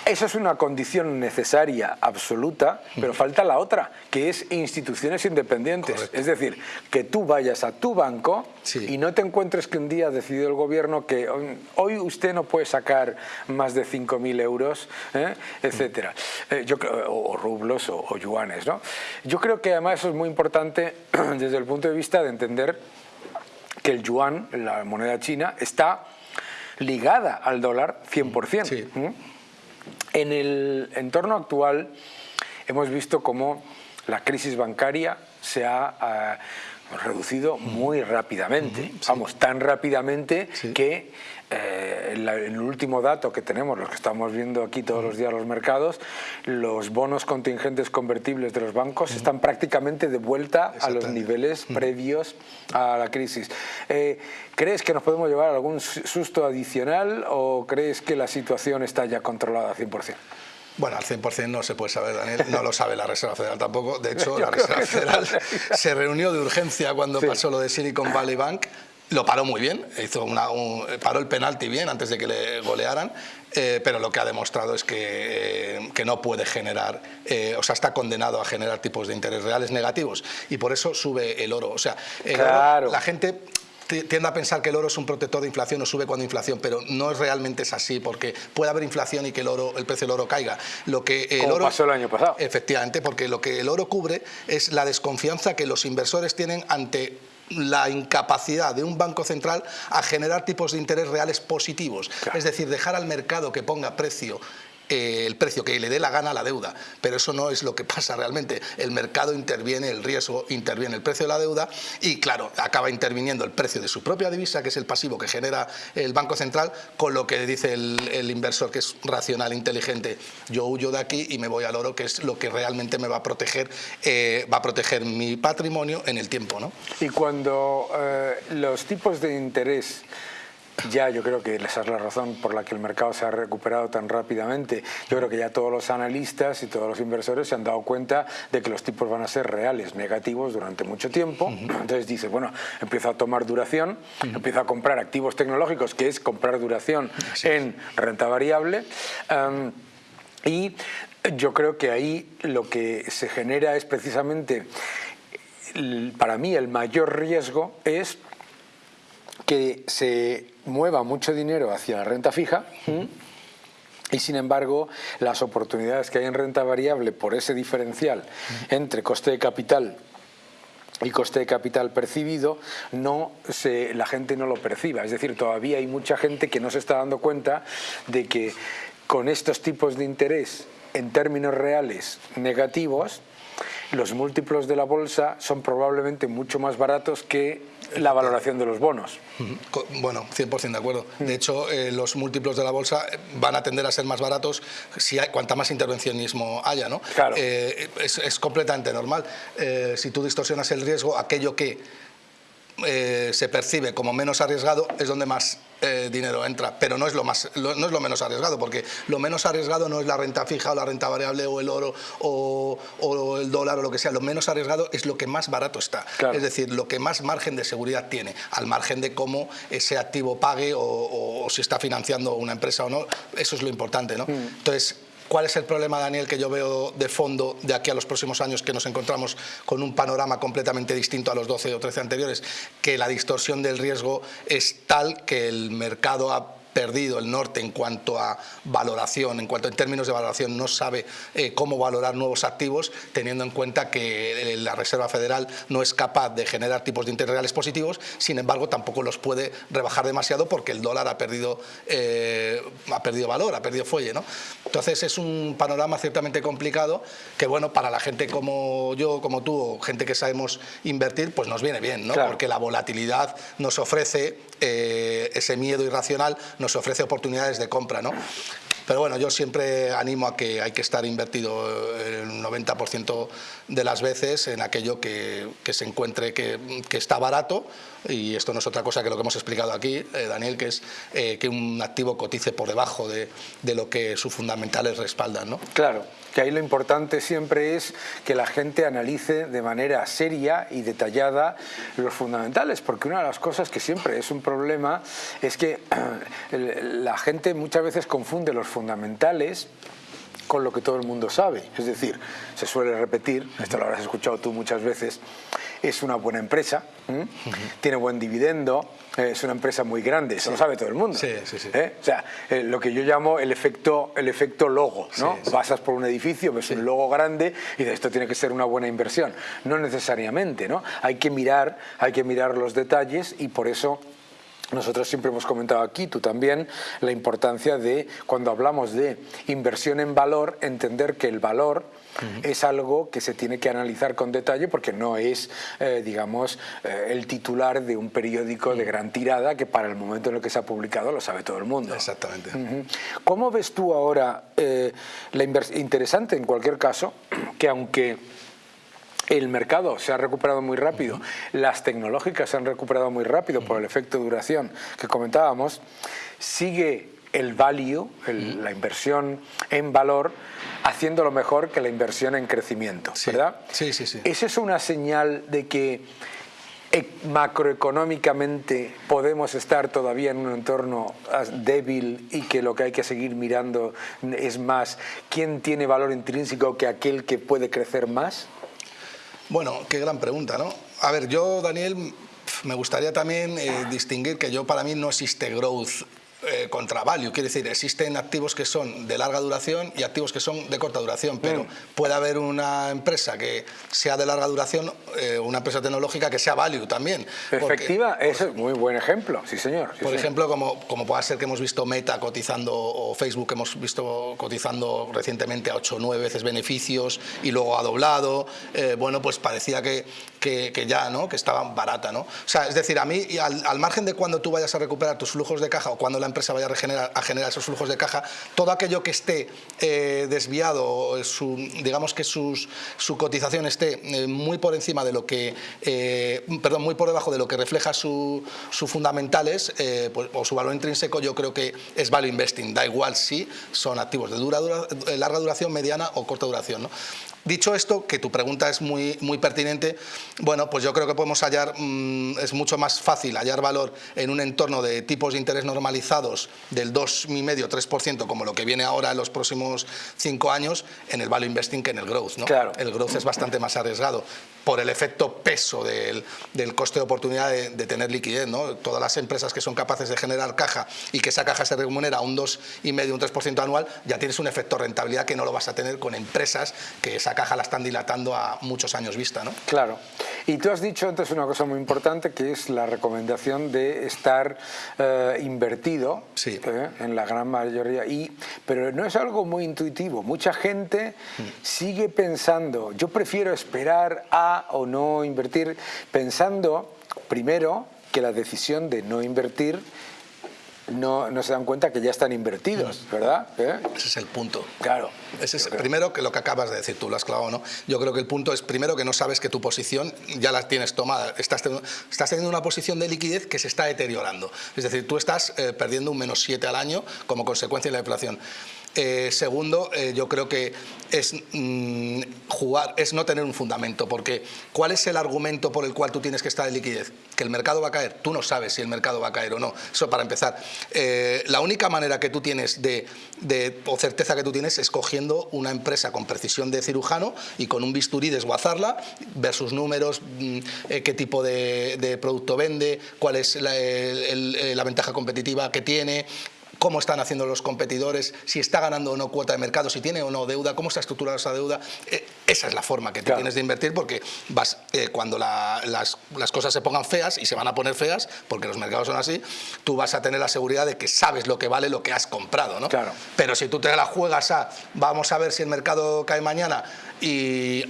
esa es una condición necesaria, absoluta, pero falta la otra, que es instituciones independientes. Es decir, que tú vayas a tu banco y no te encuentres que un día ha decidido el gobierno que hoy usted no puede sacar más de 5.000 euros, ¿eh? etcétera, eh, yo o, rublos o, o yuanes. ¿no? Yo creo que además eso es muy importante desde el punto de vista de entender que el yuan, la moneda china, está ligada al dólar 100%. Sí. En el entorno actual hemos visto cómo la crisis bancaria se ha ah, reducido muy rápidamente, vamos, tan rápidamente que eh, el, último dato que tenemos, los que estamos viendo aquí todos los días los mercados, los bonos contingentes convertibles de los bancos están prácticamente de vuelta a los niveles previos a la crisis. Eh, ¿Crees que nos podemos llevar algún susto adicional o crees que la situación está ya controlada al 100%? Bueno, al 100% no se puede saber, Daniel, no lo sabe la Reserva Federal tampoco. De hecho, la Reserva Federal se reunió de urgencia cuando pasó lo de Silicon Valley Bank lo paró muy bien, hizo una, paró el penalti bien antes de que le golearan, eh, pero lo que ha demostrado es que, eh, que no puede generar, eh, o sea, está condenado a generar tipos de interés reales negativos y por eso sube el oro. O sea, la gente tiende a pensar que el oro es un protector de inflación o sube cuando inflación, pero no es realmente es así, porque puede haber inflación y que el oro, el precio del oro caiga. Lo que el oro, pasó el año pasado. Efectivamente, porque lo que el oro cubre es la desconfianza que los inversores tienen ante la incapacidad de un banco central a generar tipos de interés reales positivos. Es decir, dejar al mercado que ponga precio eh, el precio que le dé la gana a la deuda, pero eso no es lo que pasa realmente. El mercado interviene, el riesgo interviene el precio de la deuda y claro, acaba interviniendo el precio de su propia divisa, que es el pasivo que genera el Banco Central, con lo que dice el, inversor que es racional, inteligente, yo huyo de aquí y me voy al oro, que es lo que realmente me va a proteger, eh, va a proteger mi patrimonio en el tiempo. ¿no? Y cuando eh, los tipos de interés ya yo creo que esa es la razón por la que el mercado se ha recuperado tan rápidamente. Yo creo que ya todos los analistas y todos los inversores se han dado cuenta de que los tipos van a ser reales, negativos durante mucho tiempo. Entonces dice, bueno, empiezo a tomar duración, empiezo a comprar activos tecnológicos, que es comprar duración en renta variable. y yo creo que ahí lo que se genera es precisamente, para mí el mayor riesgo es que se mueva mucho dinero hacia la renta fija y sin embargo las oportunidades que hay en renta variable por ese diferencial entre coste de capital y coste de capital percibido, no se, la gente no lo perciba. Es decir, todavía hay mucha gente que no se está dando cuenta de que con estos tipos de interés en términos reales negativos, los múltiplos de la bolsa son probablemente mucho más baratos que la valoración de los bonos. Bueno, 100% de acuerdo. De hecho, eh, los múltiplos de la bolsa van a tender a ser más baratos si hay, cuanta más intervencionismo haya. ¿no? Claro. Eh, es, completamente normal. Eh, si tú distorsionas el riesgo, aquello que se percibe como menos arriesgado es donde más eh, dinero entra, pero no es, lo más, no es lo menos arriesgado, porque lo menos arriesgado no es la renta fija o la renta variable o el oro o, el dólar o lo que sea, lo menos arriesgado es lo que más barato está, es decir, lo que más margen de seguridad tiene, al margen de cómo ese activo pague o, si está financiando una empresa o no, eso es lo importante. ¿no? Mm. Entonces, ¿Cuál es el problema, Daniel, que yo veo de fondo de aquí a los próximos años que nos encontramos con un panorama completamente distinto a los 12 o 13 anteriores? Que la distorsión del riesgo es tal que el mercado ha perdido el norte en cuanto a valoración, en cuanto en términos de valoración no sabe eh, cómo valorar nuevos activos, teniendo en cuenta que eh, la Reserva Federal no es capaz de generar tipos de interés reales positivos, sin embargo tampoco los puede rebajar demasiado porque el dólar ha perdido, eh, ha perdido valor, ha perdido fuelle. ¿no? Entonces es un panorama ciertamente complicado que bueno, para la gente como yo, como tú, o gente que sabemos invertir, pues nos viene bien, ¿no? porque la volatilidad nos ofrece ese miedo irracional nos ofrece oportunidades de compra. ¿no? Pero bueno, yo siempre animo a que hay que estar invertido el 90% de las veces en aquello que, se encuentre que, está barato y esto no es otra cosa que lo que hemos explicado aquí, eh, Daniel, que es eh, que un activo cotice por debajo de, de, lo que sus fundamentales respaldan. ¿no? Claro, que ahí lo importante siempre es que la gente analice de manera seria y detallada los fundamentales, porque una de las cosas que siempre es un problema es que la gente muchas veces confunde los fundamentales con lo que todo el mundo sabe. Es decir, se suele repetir, esto lo habrás escuchado tú muchas veces, es una buena empresa, tiene buen dividendo, eh, es una empresa muy grande, eso lo sabe todo el mundo. Sí, sí, sí. ¿Eh? O sea, eh, lo que yo llamo el efecto, el efecto logo, ¿no? Pasas por un edificio, ves un logo grande y de esto tiene que ser una buena inversión. No necesariamente, ¿no? Hay que mirar, hay que mirar los detalles y por eso nosotros siempre hemos comentado aquí, tú también, la importancia de, cuando hablamos de inversión en valor, entender que el valor es algo que se tiene que analizar con detalle porque no es, eh, digamos, eh, el titular de un periódico de gran tirada que para el momento en el que se ha publicado lo sabe todo el mundo. Exactamente. ¿Cómo ves tú ahora eh, la inversión? Interesante en cualquier caso que aunque el mercado se ha recuperado muy rápido, las tecnológicas se han recuperado muy rápido por el efecto de duración que comentábamos, sigue el value, la inversión en valor, haciendo lo mejor que la inversión en crecimiento, ¿verdad? Sí, sí, sí. ¿Esa es una señal de que e, macroeconómicamente podemos estar todavía en un entorno débil y que lo que hay que seguir mirando es más quién tiene valor intrínseco que aquel que puede crecer más? Bueno, qué gran pregunta, ¿no? A ver, yo, Daniel, me gustaría también eh, distinguir que yo para mí no existe growth eh, contra value. Quiere decir, existen activos que son de larga duración y activos que son de corta duración, pero mm. puede haber una empresa que sea de larga duración, eh, una empresa tecnológica que sea value también. Efectiva, es muy buen ejemplo, sí señor. por ejemplo, como, como puede ser que hemos visto Meta cotizando o Facebook que hemos visto cotizando recientemente a 8 o 9 veces beneficios y luego ha doblado, eh, bueno, pues parecía que, que, ya, ¿no? Que estaba barata, ¿no? O sea, es decir, a mí, al, al margen de cuando tú vayas a recuperar tus flujos de caja o cuando la empresa vaya a, generar esos flujos de caja, todo aquello que esté eh, desviado, digamos que sus, su cotización esté eh, muy por encima de lo que, eh, perdón, muy por debajo de lo que refleja sus su fundamentales pues, o su valor intrínseco, yo creo que es value investing, da igual si son activos de larga duración, mediana o corta duración. ¿no? Dicho esto, que tu pregunta es muy, muy pertinente, bueno, pues yo creo que podemos hallar, mm, es mucho más fácil hallar valor en un entorno de tipos de interés normalizados del 2,5-3%, como lo que viene ahora en los próximos cinco años, en el value investing que en el growth. ¿no? Claro. El growth es bastante más arriesgado por el efecto peso del, del coste de oportunidad de, tener liquidez. ¿no? Todas las empresas que son capaces de generar caja y que esa caja se remunera un 2,5, un 3% anual, ya tienes un efecto rentabilidad que no lo vas a tener con empresas que esa caja la están dilatando a muchos años vista. ¿no? Claro. Y tú has dicho antes una cosa muy importante que es la recomendación de estar eh, invertido Sí. eh, en la gran mayoría. Y, pero no es algo muy intuitivo. Mucha gente Mm. sigue pensando, yo prefiero esperar a o no invertir, pensando primero que la decisión de no invertir no, no se dan cuenta que ya están invertidos, ¿verdad? ¿Eh? Ese es el punto. Claro. Ese es primero que lo que acabas de decir, tú lo has clavado, ¿no? Yo creo que el punto es primero que no sabes que tu posición ya la tienes tomada. Estás, teniendo- estás teniendo una posición de liquidez que se está deteriorando. Es decir, tú estás eh, perdiendo un menos 7 al año como consecuencia de la inflación. Eh, segundo, eh, yo creo que es mm, jugar, es no tener un fundamento, porque ¿cuál es el argumento por el cual tú tienes que estar en liquidez? ¿Que el mercado va a caer? Tú no sabes si el mercado va a caer o no. Eso para empezar. Eh, la única manera que tú tienes de, de- o certeza que tú tienes es cogiendo una empresa con precisión de cirujano y con un bisturí desguazarla, ver sus números, mm, eh, qué tipo de, de producto vende, cuál es la, el- el- la ventaja competitiva que tiene, cómo están haciendo los competidores, si está ganando o no cuota de mercado, si tiene o no deuda, cómo está estructurada esa deuda. Eh, esa es la forma que Claro. tienes de invertir porque vas, eh, cuando la- las, las cosas se pongan feas y se van a poner feas, porque los mercados son así, tú vas a tener la seguridad de que sabes lo que vale lo que has comprado. ¿no? Claro. Pero si tú te la juegas a vamos a ver si el mercado cae mañana y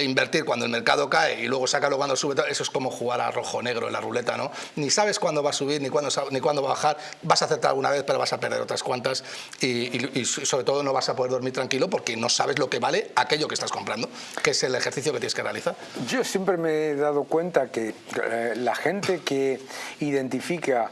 invertir cuando el mercado cae y luego sacarlo cuando sube, eso es como jugar a rojo negro en la ruleta, ¿no? Ni sabes cuándo va a subir ni cuándo, ni cuándo va a bajar, vas a acertar alguna vez pero vas a perder otras cuantas y, y- y sobre todo no vas a poder dormir tranquilo porque no sabes lo que vale aquello que estás comprando, que es el ejercicio que tienes que realizar. Yo siempre me he dado cuenta que eh, la gente que identifica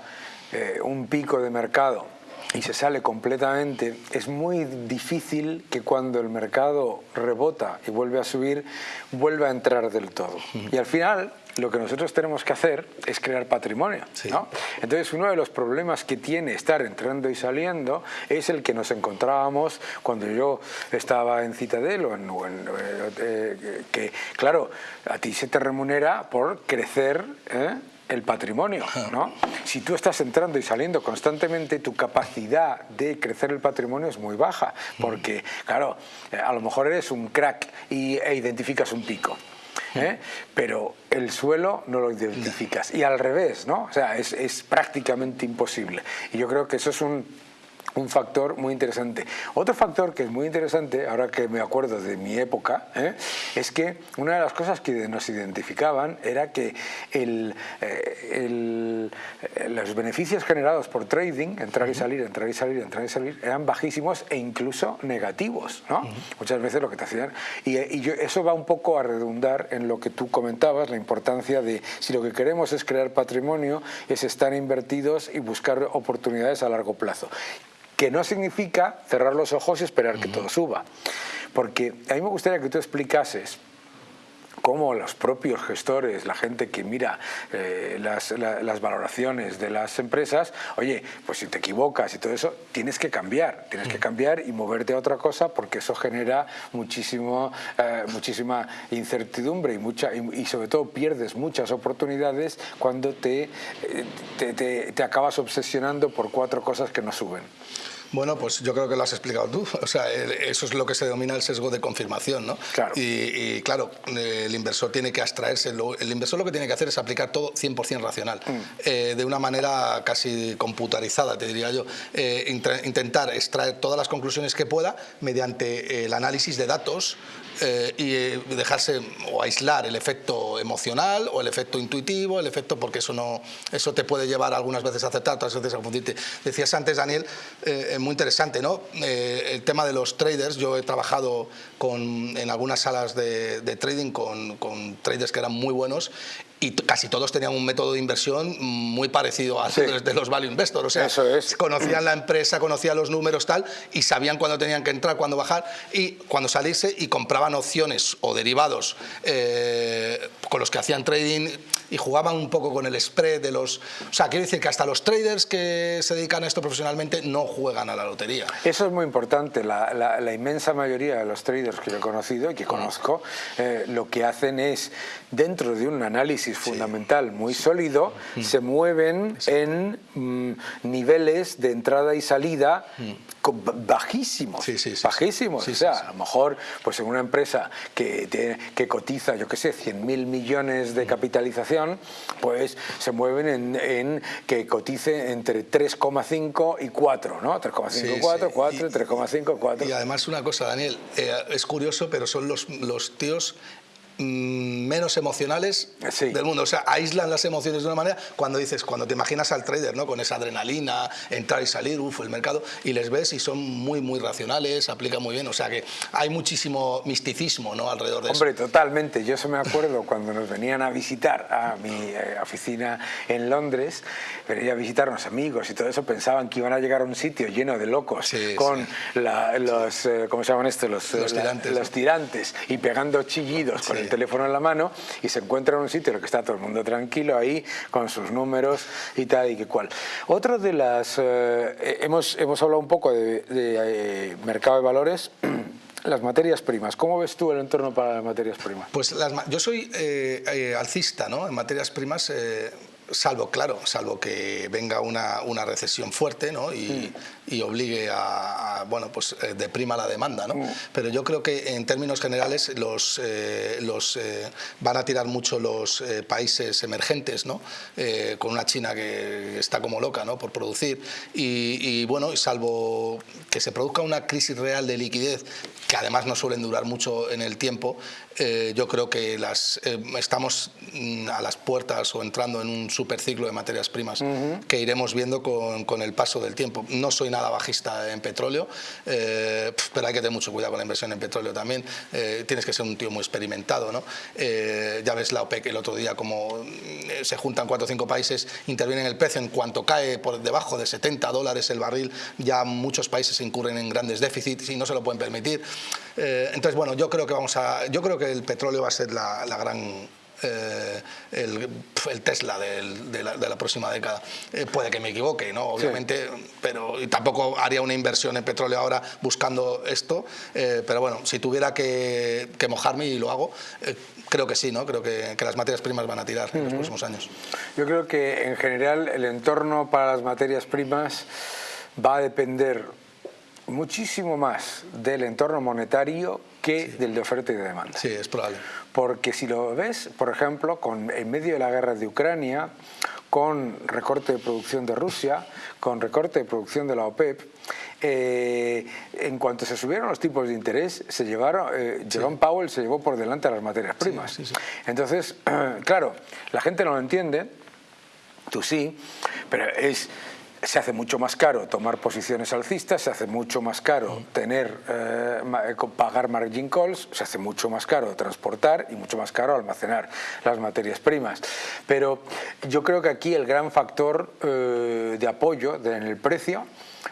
eh, un pico de mercado y se sale completamente, es muy difícil que cuando el mercado rebota y vuelve a subir, vuelva a entrar del todo. Y al final, lo que nosotros tenemos que hacer es crear patrimonio. Sí. ¿no? Entonces, uno de los problemas que tiene estar entrando y saliendo es el que nos encontrábamos cuando yo estaba en Citadel o en, o en, eh, que, claro, a ti se te remunera por crecer ¿eh? el patrimonio, ¿no? Si tú estás entrando y saliendo constantemente, tu capacidad de crecer el patrimonio es muy baja, porque, claro, a lo mejor eres un crack y, e identificas un pico. ¿Eh? pero el suelo no lo identificas. Y al revés, ¿no? O sea, es, es prácticamente imposible. Y yo creo que eso es un, un factor muy interesante. Otro factor que es muy interesante, ahora que me acuerdo de mi época, ¿eh? es que una de las cosas que nos identificaban era que el, eh, el- eh, los beneficios generados por trading, entrar y salir, entrar y salir, entrar y salir, eran bajísimos e incluso negativos. ¿no? Muchas veces lo que te hacían. Y, y yo- eso va un poco a redundar en lo que tú comentabas, la importancia de si lo que queremos es crear patrimonio, es estar invertidos y buscar oportunidades a largo plazo que no significa cerrar los ojos y esperar que todo suba. Porque a mí me gustaría que tú explicases cómo los propios gestores, la gente que mira eh, las, la- las valoraciones de las empresas, oye, pues si te equivocas y todo eso, tienes que cambiar, tienes que cambiar y moverte a otra cosa porque eso genera muchísimo, eh, muchísima incertidumbre y, mucha, y, y sobre todo pierdes muchas oportunidades cuando te, eh, te, te- te acabas obsesionando por cuatro cosas que no suben. Bueno, pues yo creo que lo has explicado tú. O sea, el- eso es lo que se denomina el sesgo de confirmación, ¿no? Claro. Y, y, claro, eh, el inversor tiene que abstraerse. El inversor lo que tiene que hacer es aplicar todo 100% racional, eh, de una manera casi computarizada, te diría yo. Eh, intentar extraer todas las conclusiones que pueda mediante el análisis de datos eh, y eh, dejarse o aislar el efecto emocional o el efecto intuitivo, el efecto porque eso no eso te puede llevar algunas veces a aceptar, otras veces a confundirte. Decías antes, Daniel, eh, muy interesante, ¿no? Eh, el tema de los traders. Yo he trabajado con, en algunas salas de, de trading con, con traders que eran muy buenos y casi todos tenían un método de inversión muy parecido al Sí. de los value investors. O sea, Eso es. conocían la empresa, conocían los números tal y sabían cuándo tenían que entrar, cuándo bajar y cuando salirse y compraban opciones o derivados eh, con los que hacían trading y jugaban un poco con el spread de los... O sea, quiero decir que hasta los traders que se dedican a esto profesionalmente no juegan a la lotería. Eso es muy importante. La, la- la inmensa mayoría de los traders que yo he conocido y que conozco, eh, lo que hacen es, dentro de un análisis fundamental muy sólido, se mueven en mm, niveles de entrada y salida bajísimos, sí, sí, sí, bajísimos. o sea, a lo mejor pues en una empresa que, que cotiza, yo qué sé, 100 mil millones de capitalización, pues se mueven en, en que cotice entre 3,5 y 4, ¿no? 3,5, 4, 4, 3,5, 4. Y además una cosa, Daniel, eh, es curioso, pero son los, los tíos Mm, menos emocionales del mundo. O sea, aíslan las emociones de una manera cuando dices, cuando te imaginas al trader, ¿no? Con esa adrenalina, entrar y salir, uff, el mercado, y les ves y son muy, muy racionales, aplican muy bien. O sea que hay muchísimo misticismo, ¿no? Alrededor de eso. Hombre, totalmente. Yo se me acuerdo cuando nos venían a visitar a mi eh, oficina en Londres, venía a visitarnos amigos y todo eso, pensaban que iban a llegar a un sitio lleno de locos con los, eh, ¿cómo se llaman estos? Los, los tirantes. los tirantes y pegando chillidos con el teléfono en la mano y se encuentra en un sitio en el que está todo el mundo tranquilo ahí con sus números y tal y que cual. Otro de las... Eh, hemos, hemos hablado un poco de, eh, mercado de valores las materias primas, ¿cómo ves tú el entorno para las materias primas? Pues yo soy eh, alcista ¿no? en materias primas, salvo, claro, salvo que venga una, una recesión fuerte ¿no? y, mm. y, obligue a, bueno, pues eh, deprima la demanda. ¿no? Mm. Pero yo creo que en términos generales los, eh, los eh, van a tirar mucho los países emergentes, ¿no? con una China que está como loca ¿no? por producir. Y, y bueno, salvo que se produzca una crisis real de liquidez, que además no suelen durar mucho en el tiempo, eh, yo creo que las, eh, estamos mm, a las puertas o entrando en un superciclo de materias primas que iremos viendo con, con, el paso del tiempo. No soy nada bajista en petróleo, eh, pero hay que tener mucho cuidado con la inversión en petróleo también. tienes que ser un tío muy experimentado. ¿no? ya ves la OPEC el otro día como se juntan cuatro o cinco países, intervienen el precio en cuanto cae por debajo de 70 dólares el barril, ya muchos países incurren en grandes déficits y no se lo pueden permitir. Entonces, bueno, yo creo que vamos a... Yo creo que el petróleo va a ser la, gran eh, el, Tesla de, la, próxima década. Eh, puede que me equivoque, ¿no? obviamente, pero tampoco haría una inversión en petróleo ahora buscando esto, eh, pero bueno, si tuviera que, mojarme y lo hago, creo que sí, ¿no? creo que, las materias primas van a tirar en los próximos años. Yo creo que en general el entorno para las materias primas va a depender muchísimo más del entorno monetario que del de oferta y de demanda. Sí, es probable. Porque si lo ves, por ejemplo, con, en medio de la guerra de Ucrania, con recorte de producción de Rusia, con recorte de producción de la OPEP, eh, en cuanto se subieron los tipos de interés, se llevaron, eh, Jerome Powell se llevó por delante a las materias primas. Entonces, claro, la gente no lo entiende, tú sí, pero es se hace mucho más caro tomar posiciones alcistas, se hace mucho más caro tener, eh, eh, pagar margin calls, se hace mucho más caro transportar y mucho más caro almacenar las materias primas. Pero yo creo que aquí el gran factor eh, de apoyo en el precio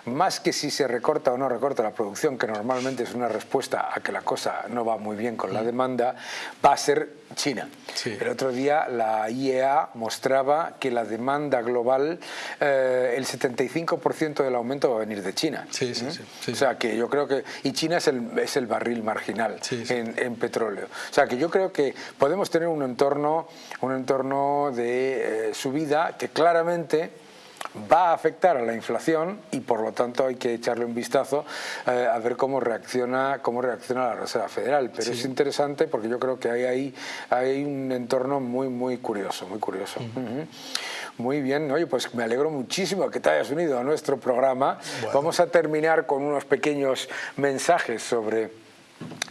más que si se recorta o no recorta la producción, que normalmente es una respuesta a que la cosa no va muy bien con la mm. demanda, va a ser China. El otro día la IEA mostraba que la demanda global, eh, el 75% del aumento va a venir de China. Sí, sí, ¿Mm? O sea que yo creo que... Y China es el, es el barril marginal en, petróleo. O sea que yo creo que podemos tener un entorno, un entorno de eh, subida que claramente va a afectar a la inflación y por lo tanto hay que echarle un vistazo eh, a ver cómo reacciona, cómo reacciona la Reserva Federal. Pero es interesante porque yo creo que hay ahí hay un entorno muy, muy curioso, muy curioso. Muy bien, oye, pues me alegro muchísimo que te hayas unido a nuestro programa. Vamos a terminar con unos pequeños mensajes sobre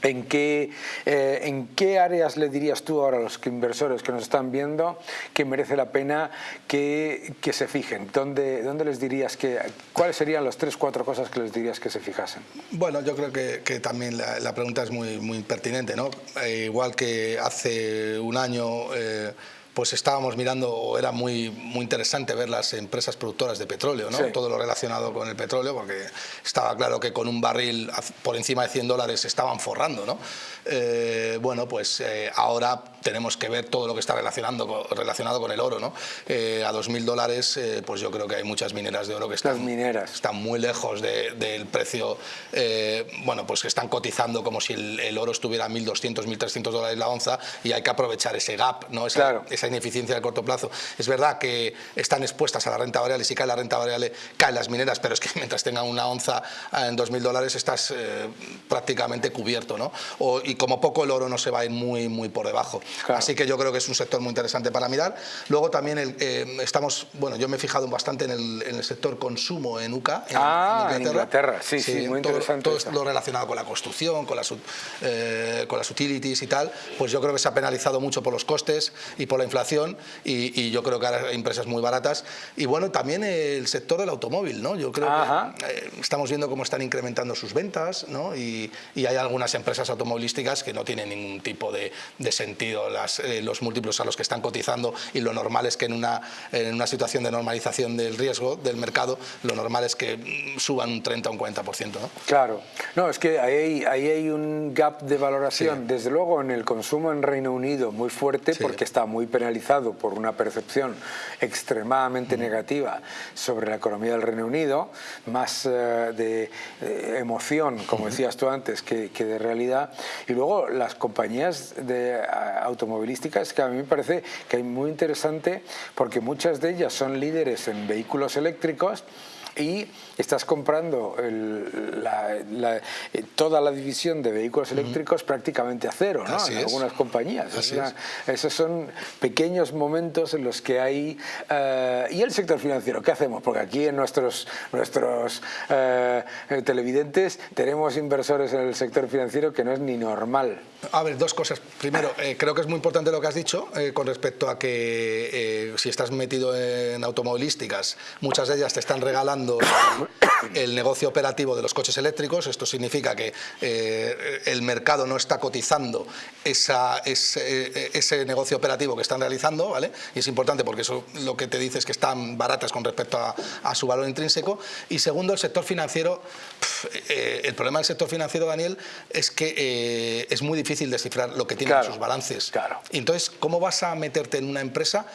¿En qué, eh, ¿En qué áreas le dirías tú ahora a los inversores que nos están viendo que merece la pena que, que se fijen? ¿Dónde, ¿Dónde, les dirías que, cuáles serían las tres, cuatro cosas que les dirías que se fijasen? Bueno, yo creo que, que también la, pregunta es muy, muy pertinente, ¿no? Eh, igual que hace un año... Eh, pues estábamos mirando, o era muy, muy interesante ver las empresas productoras de petróleo, ¿no? todo lo relacionado con el petróleo, porque estaba claro que con un barril por encima de 100 dólares estaban forrando. ¿no? Eh, bueno, pues eh, ahora tenemos que ver todo lo que está relacionando, relacionado con el oro. ¿no? Eh, a 2.000 dólares, eh, pues yo creo que hay muchas mineras de oro que están, mineras. están muy lejos del precio, bueno, pues que están cotizando como si el, oro estuviera a 1.200, 1.300 dólares la onza y hay que aprovechar ese gap, ¿no? esa, esa ineficiencia de corto plazo. Es verdad que están expuestas a la renta variable, si cae la renta variable, caen las mineras, pero es que mientras tengan una onza en 2.000 dólares estás prácticamente cubierto. ¿no? y como poco el oro no se va a ir muy, muy por debajo. Así que yo creo que es un sector muy interesante para mirar. Luego también eh, estamos, bueno, yo me he fijado bastante en el, sector consumo en UCA, en, ah, en Inglaterra. sí, sí, muy interesante. Todo, lo relacionado con la construcción, con las, eh, con las utilities y tal, pues yo creo que se ha penalizado mucho por los costes y por la inflación y, yo creo que ahora hay empresas muy baratas. Y bueno, también el sector del automóvil, ¿no? Yo creo que eh, estamos viendo cómo están incrementando sus ventas, ¿no? Y, y hay algunas empresas automovilísticas que no tienen ningún tipo de, sentido las, eh, los múltiplos a los que están cotizando y lo normal es que en una, en una situación de normalización del riesgo del mercado, lo normal es que mm, suban un 30 o un 40%. ¿no? Claro, no, es que ahí, ahí hay un gap de valoración, desde luego en el consumo en Reino Unido muy fuerte porque está muy penalizado por una percepción extremadamente negativa sobre la economía del Reino Unido, más eh, de, emoción, como decías tú antes, que, que de realidad. Y luego las compañías de automovilísticas que a mí me parece que es muy interesante porque muchas de ellas son líderes en vehículos eléctricos y estás comprando eh, toda la división de vehículos eléctricos prácticamente a cero, ¿no? en algunas compañías. esos son pequeños momentos en los que hay... Eh, ¿Y el sector financiero? ¿Qué hacemos? Porque aquí en nuestros, nuestros eh, televidentes tenemos inversores en el sector financiero que no es ni normal. A ver, dos cosas. Primero, creo que es muy importante lo que has dicho con respecto a que si estás metido en automovilísticas, muchas de ellas te están regalando el negocio operativo de los coches eléctricos. Esto significa que eh, el mercado no está cotizando esa, ese, negocio operativo que están realizando, ¿vale? Y es importante porque eso lo que te dice es que están baratas con respecto a, su valor intrínseco. Y segundo, el sector financiero. Eh, el problema del sector financiero, Daniel, es que eh, es muy difícil descifrar lo que tienen sus balances. Claro. entonces, ¿cómo vas a meterte en una empresa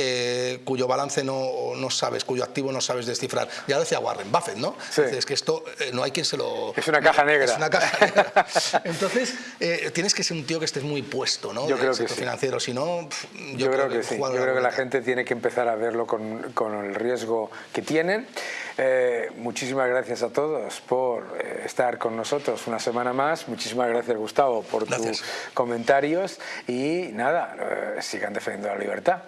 eh, cuyo balance no, no, sabes, cuyo activo no sabes descifrar. Ya lo decía Warren Buffett, ¿no? Es que esto eh, no hay quien se lo... Es una caja negra. Es una caja negra. Entonces, eh, tienes que ser un tío que estés muy puesto, ¿no? Yo creo que sí. financiero, si no... Yo, creo, que, sí. Yo creo que la gente tiene que empezar a verlo con, con el riesgo que tienen. muchísimas gracias a todos por estar con nosotros una semana más. Muchísimas gracias, Gustavo, por tus comentarios. Y nada, sigan defendiendo la libertad.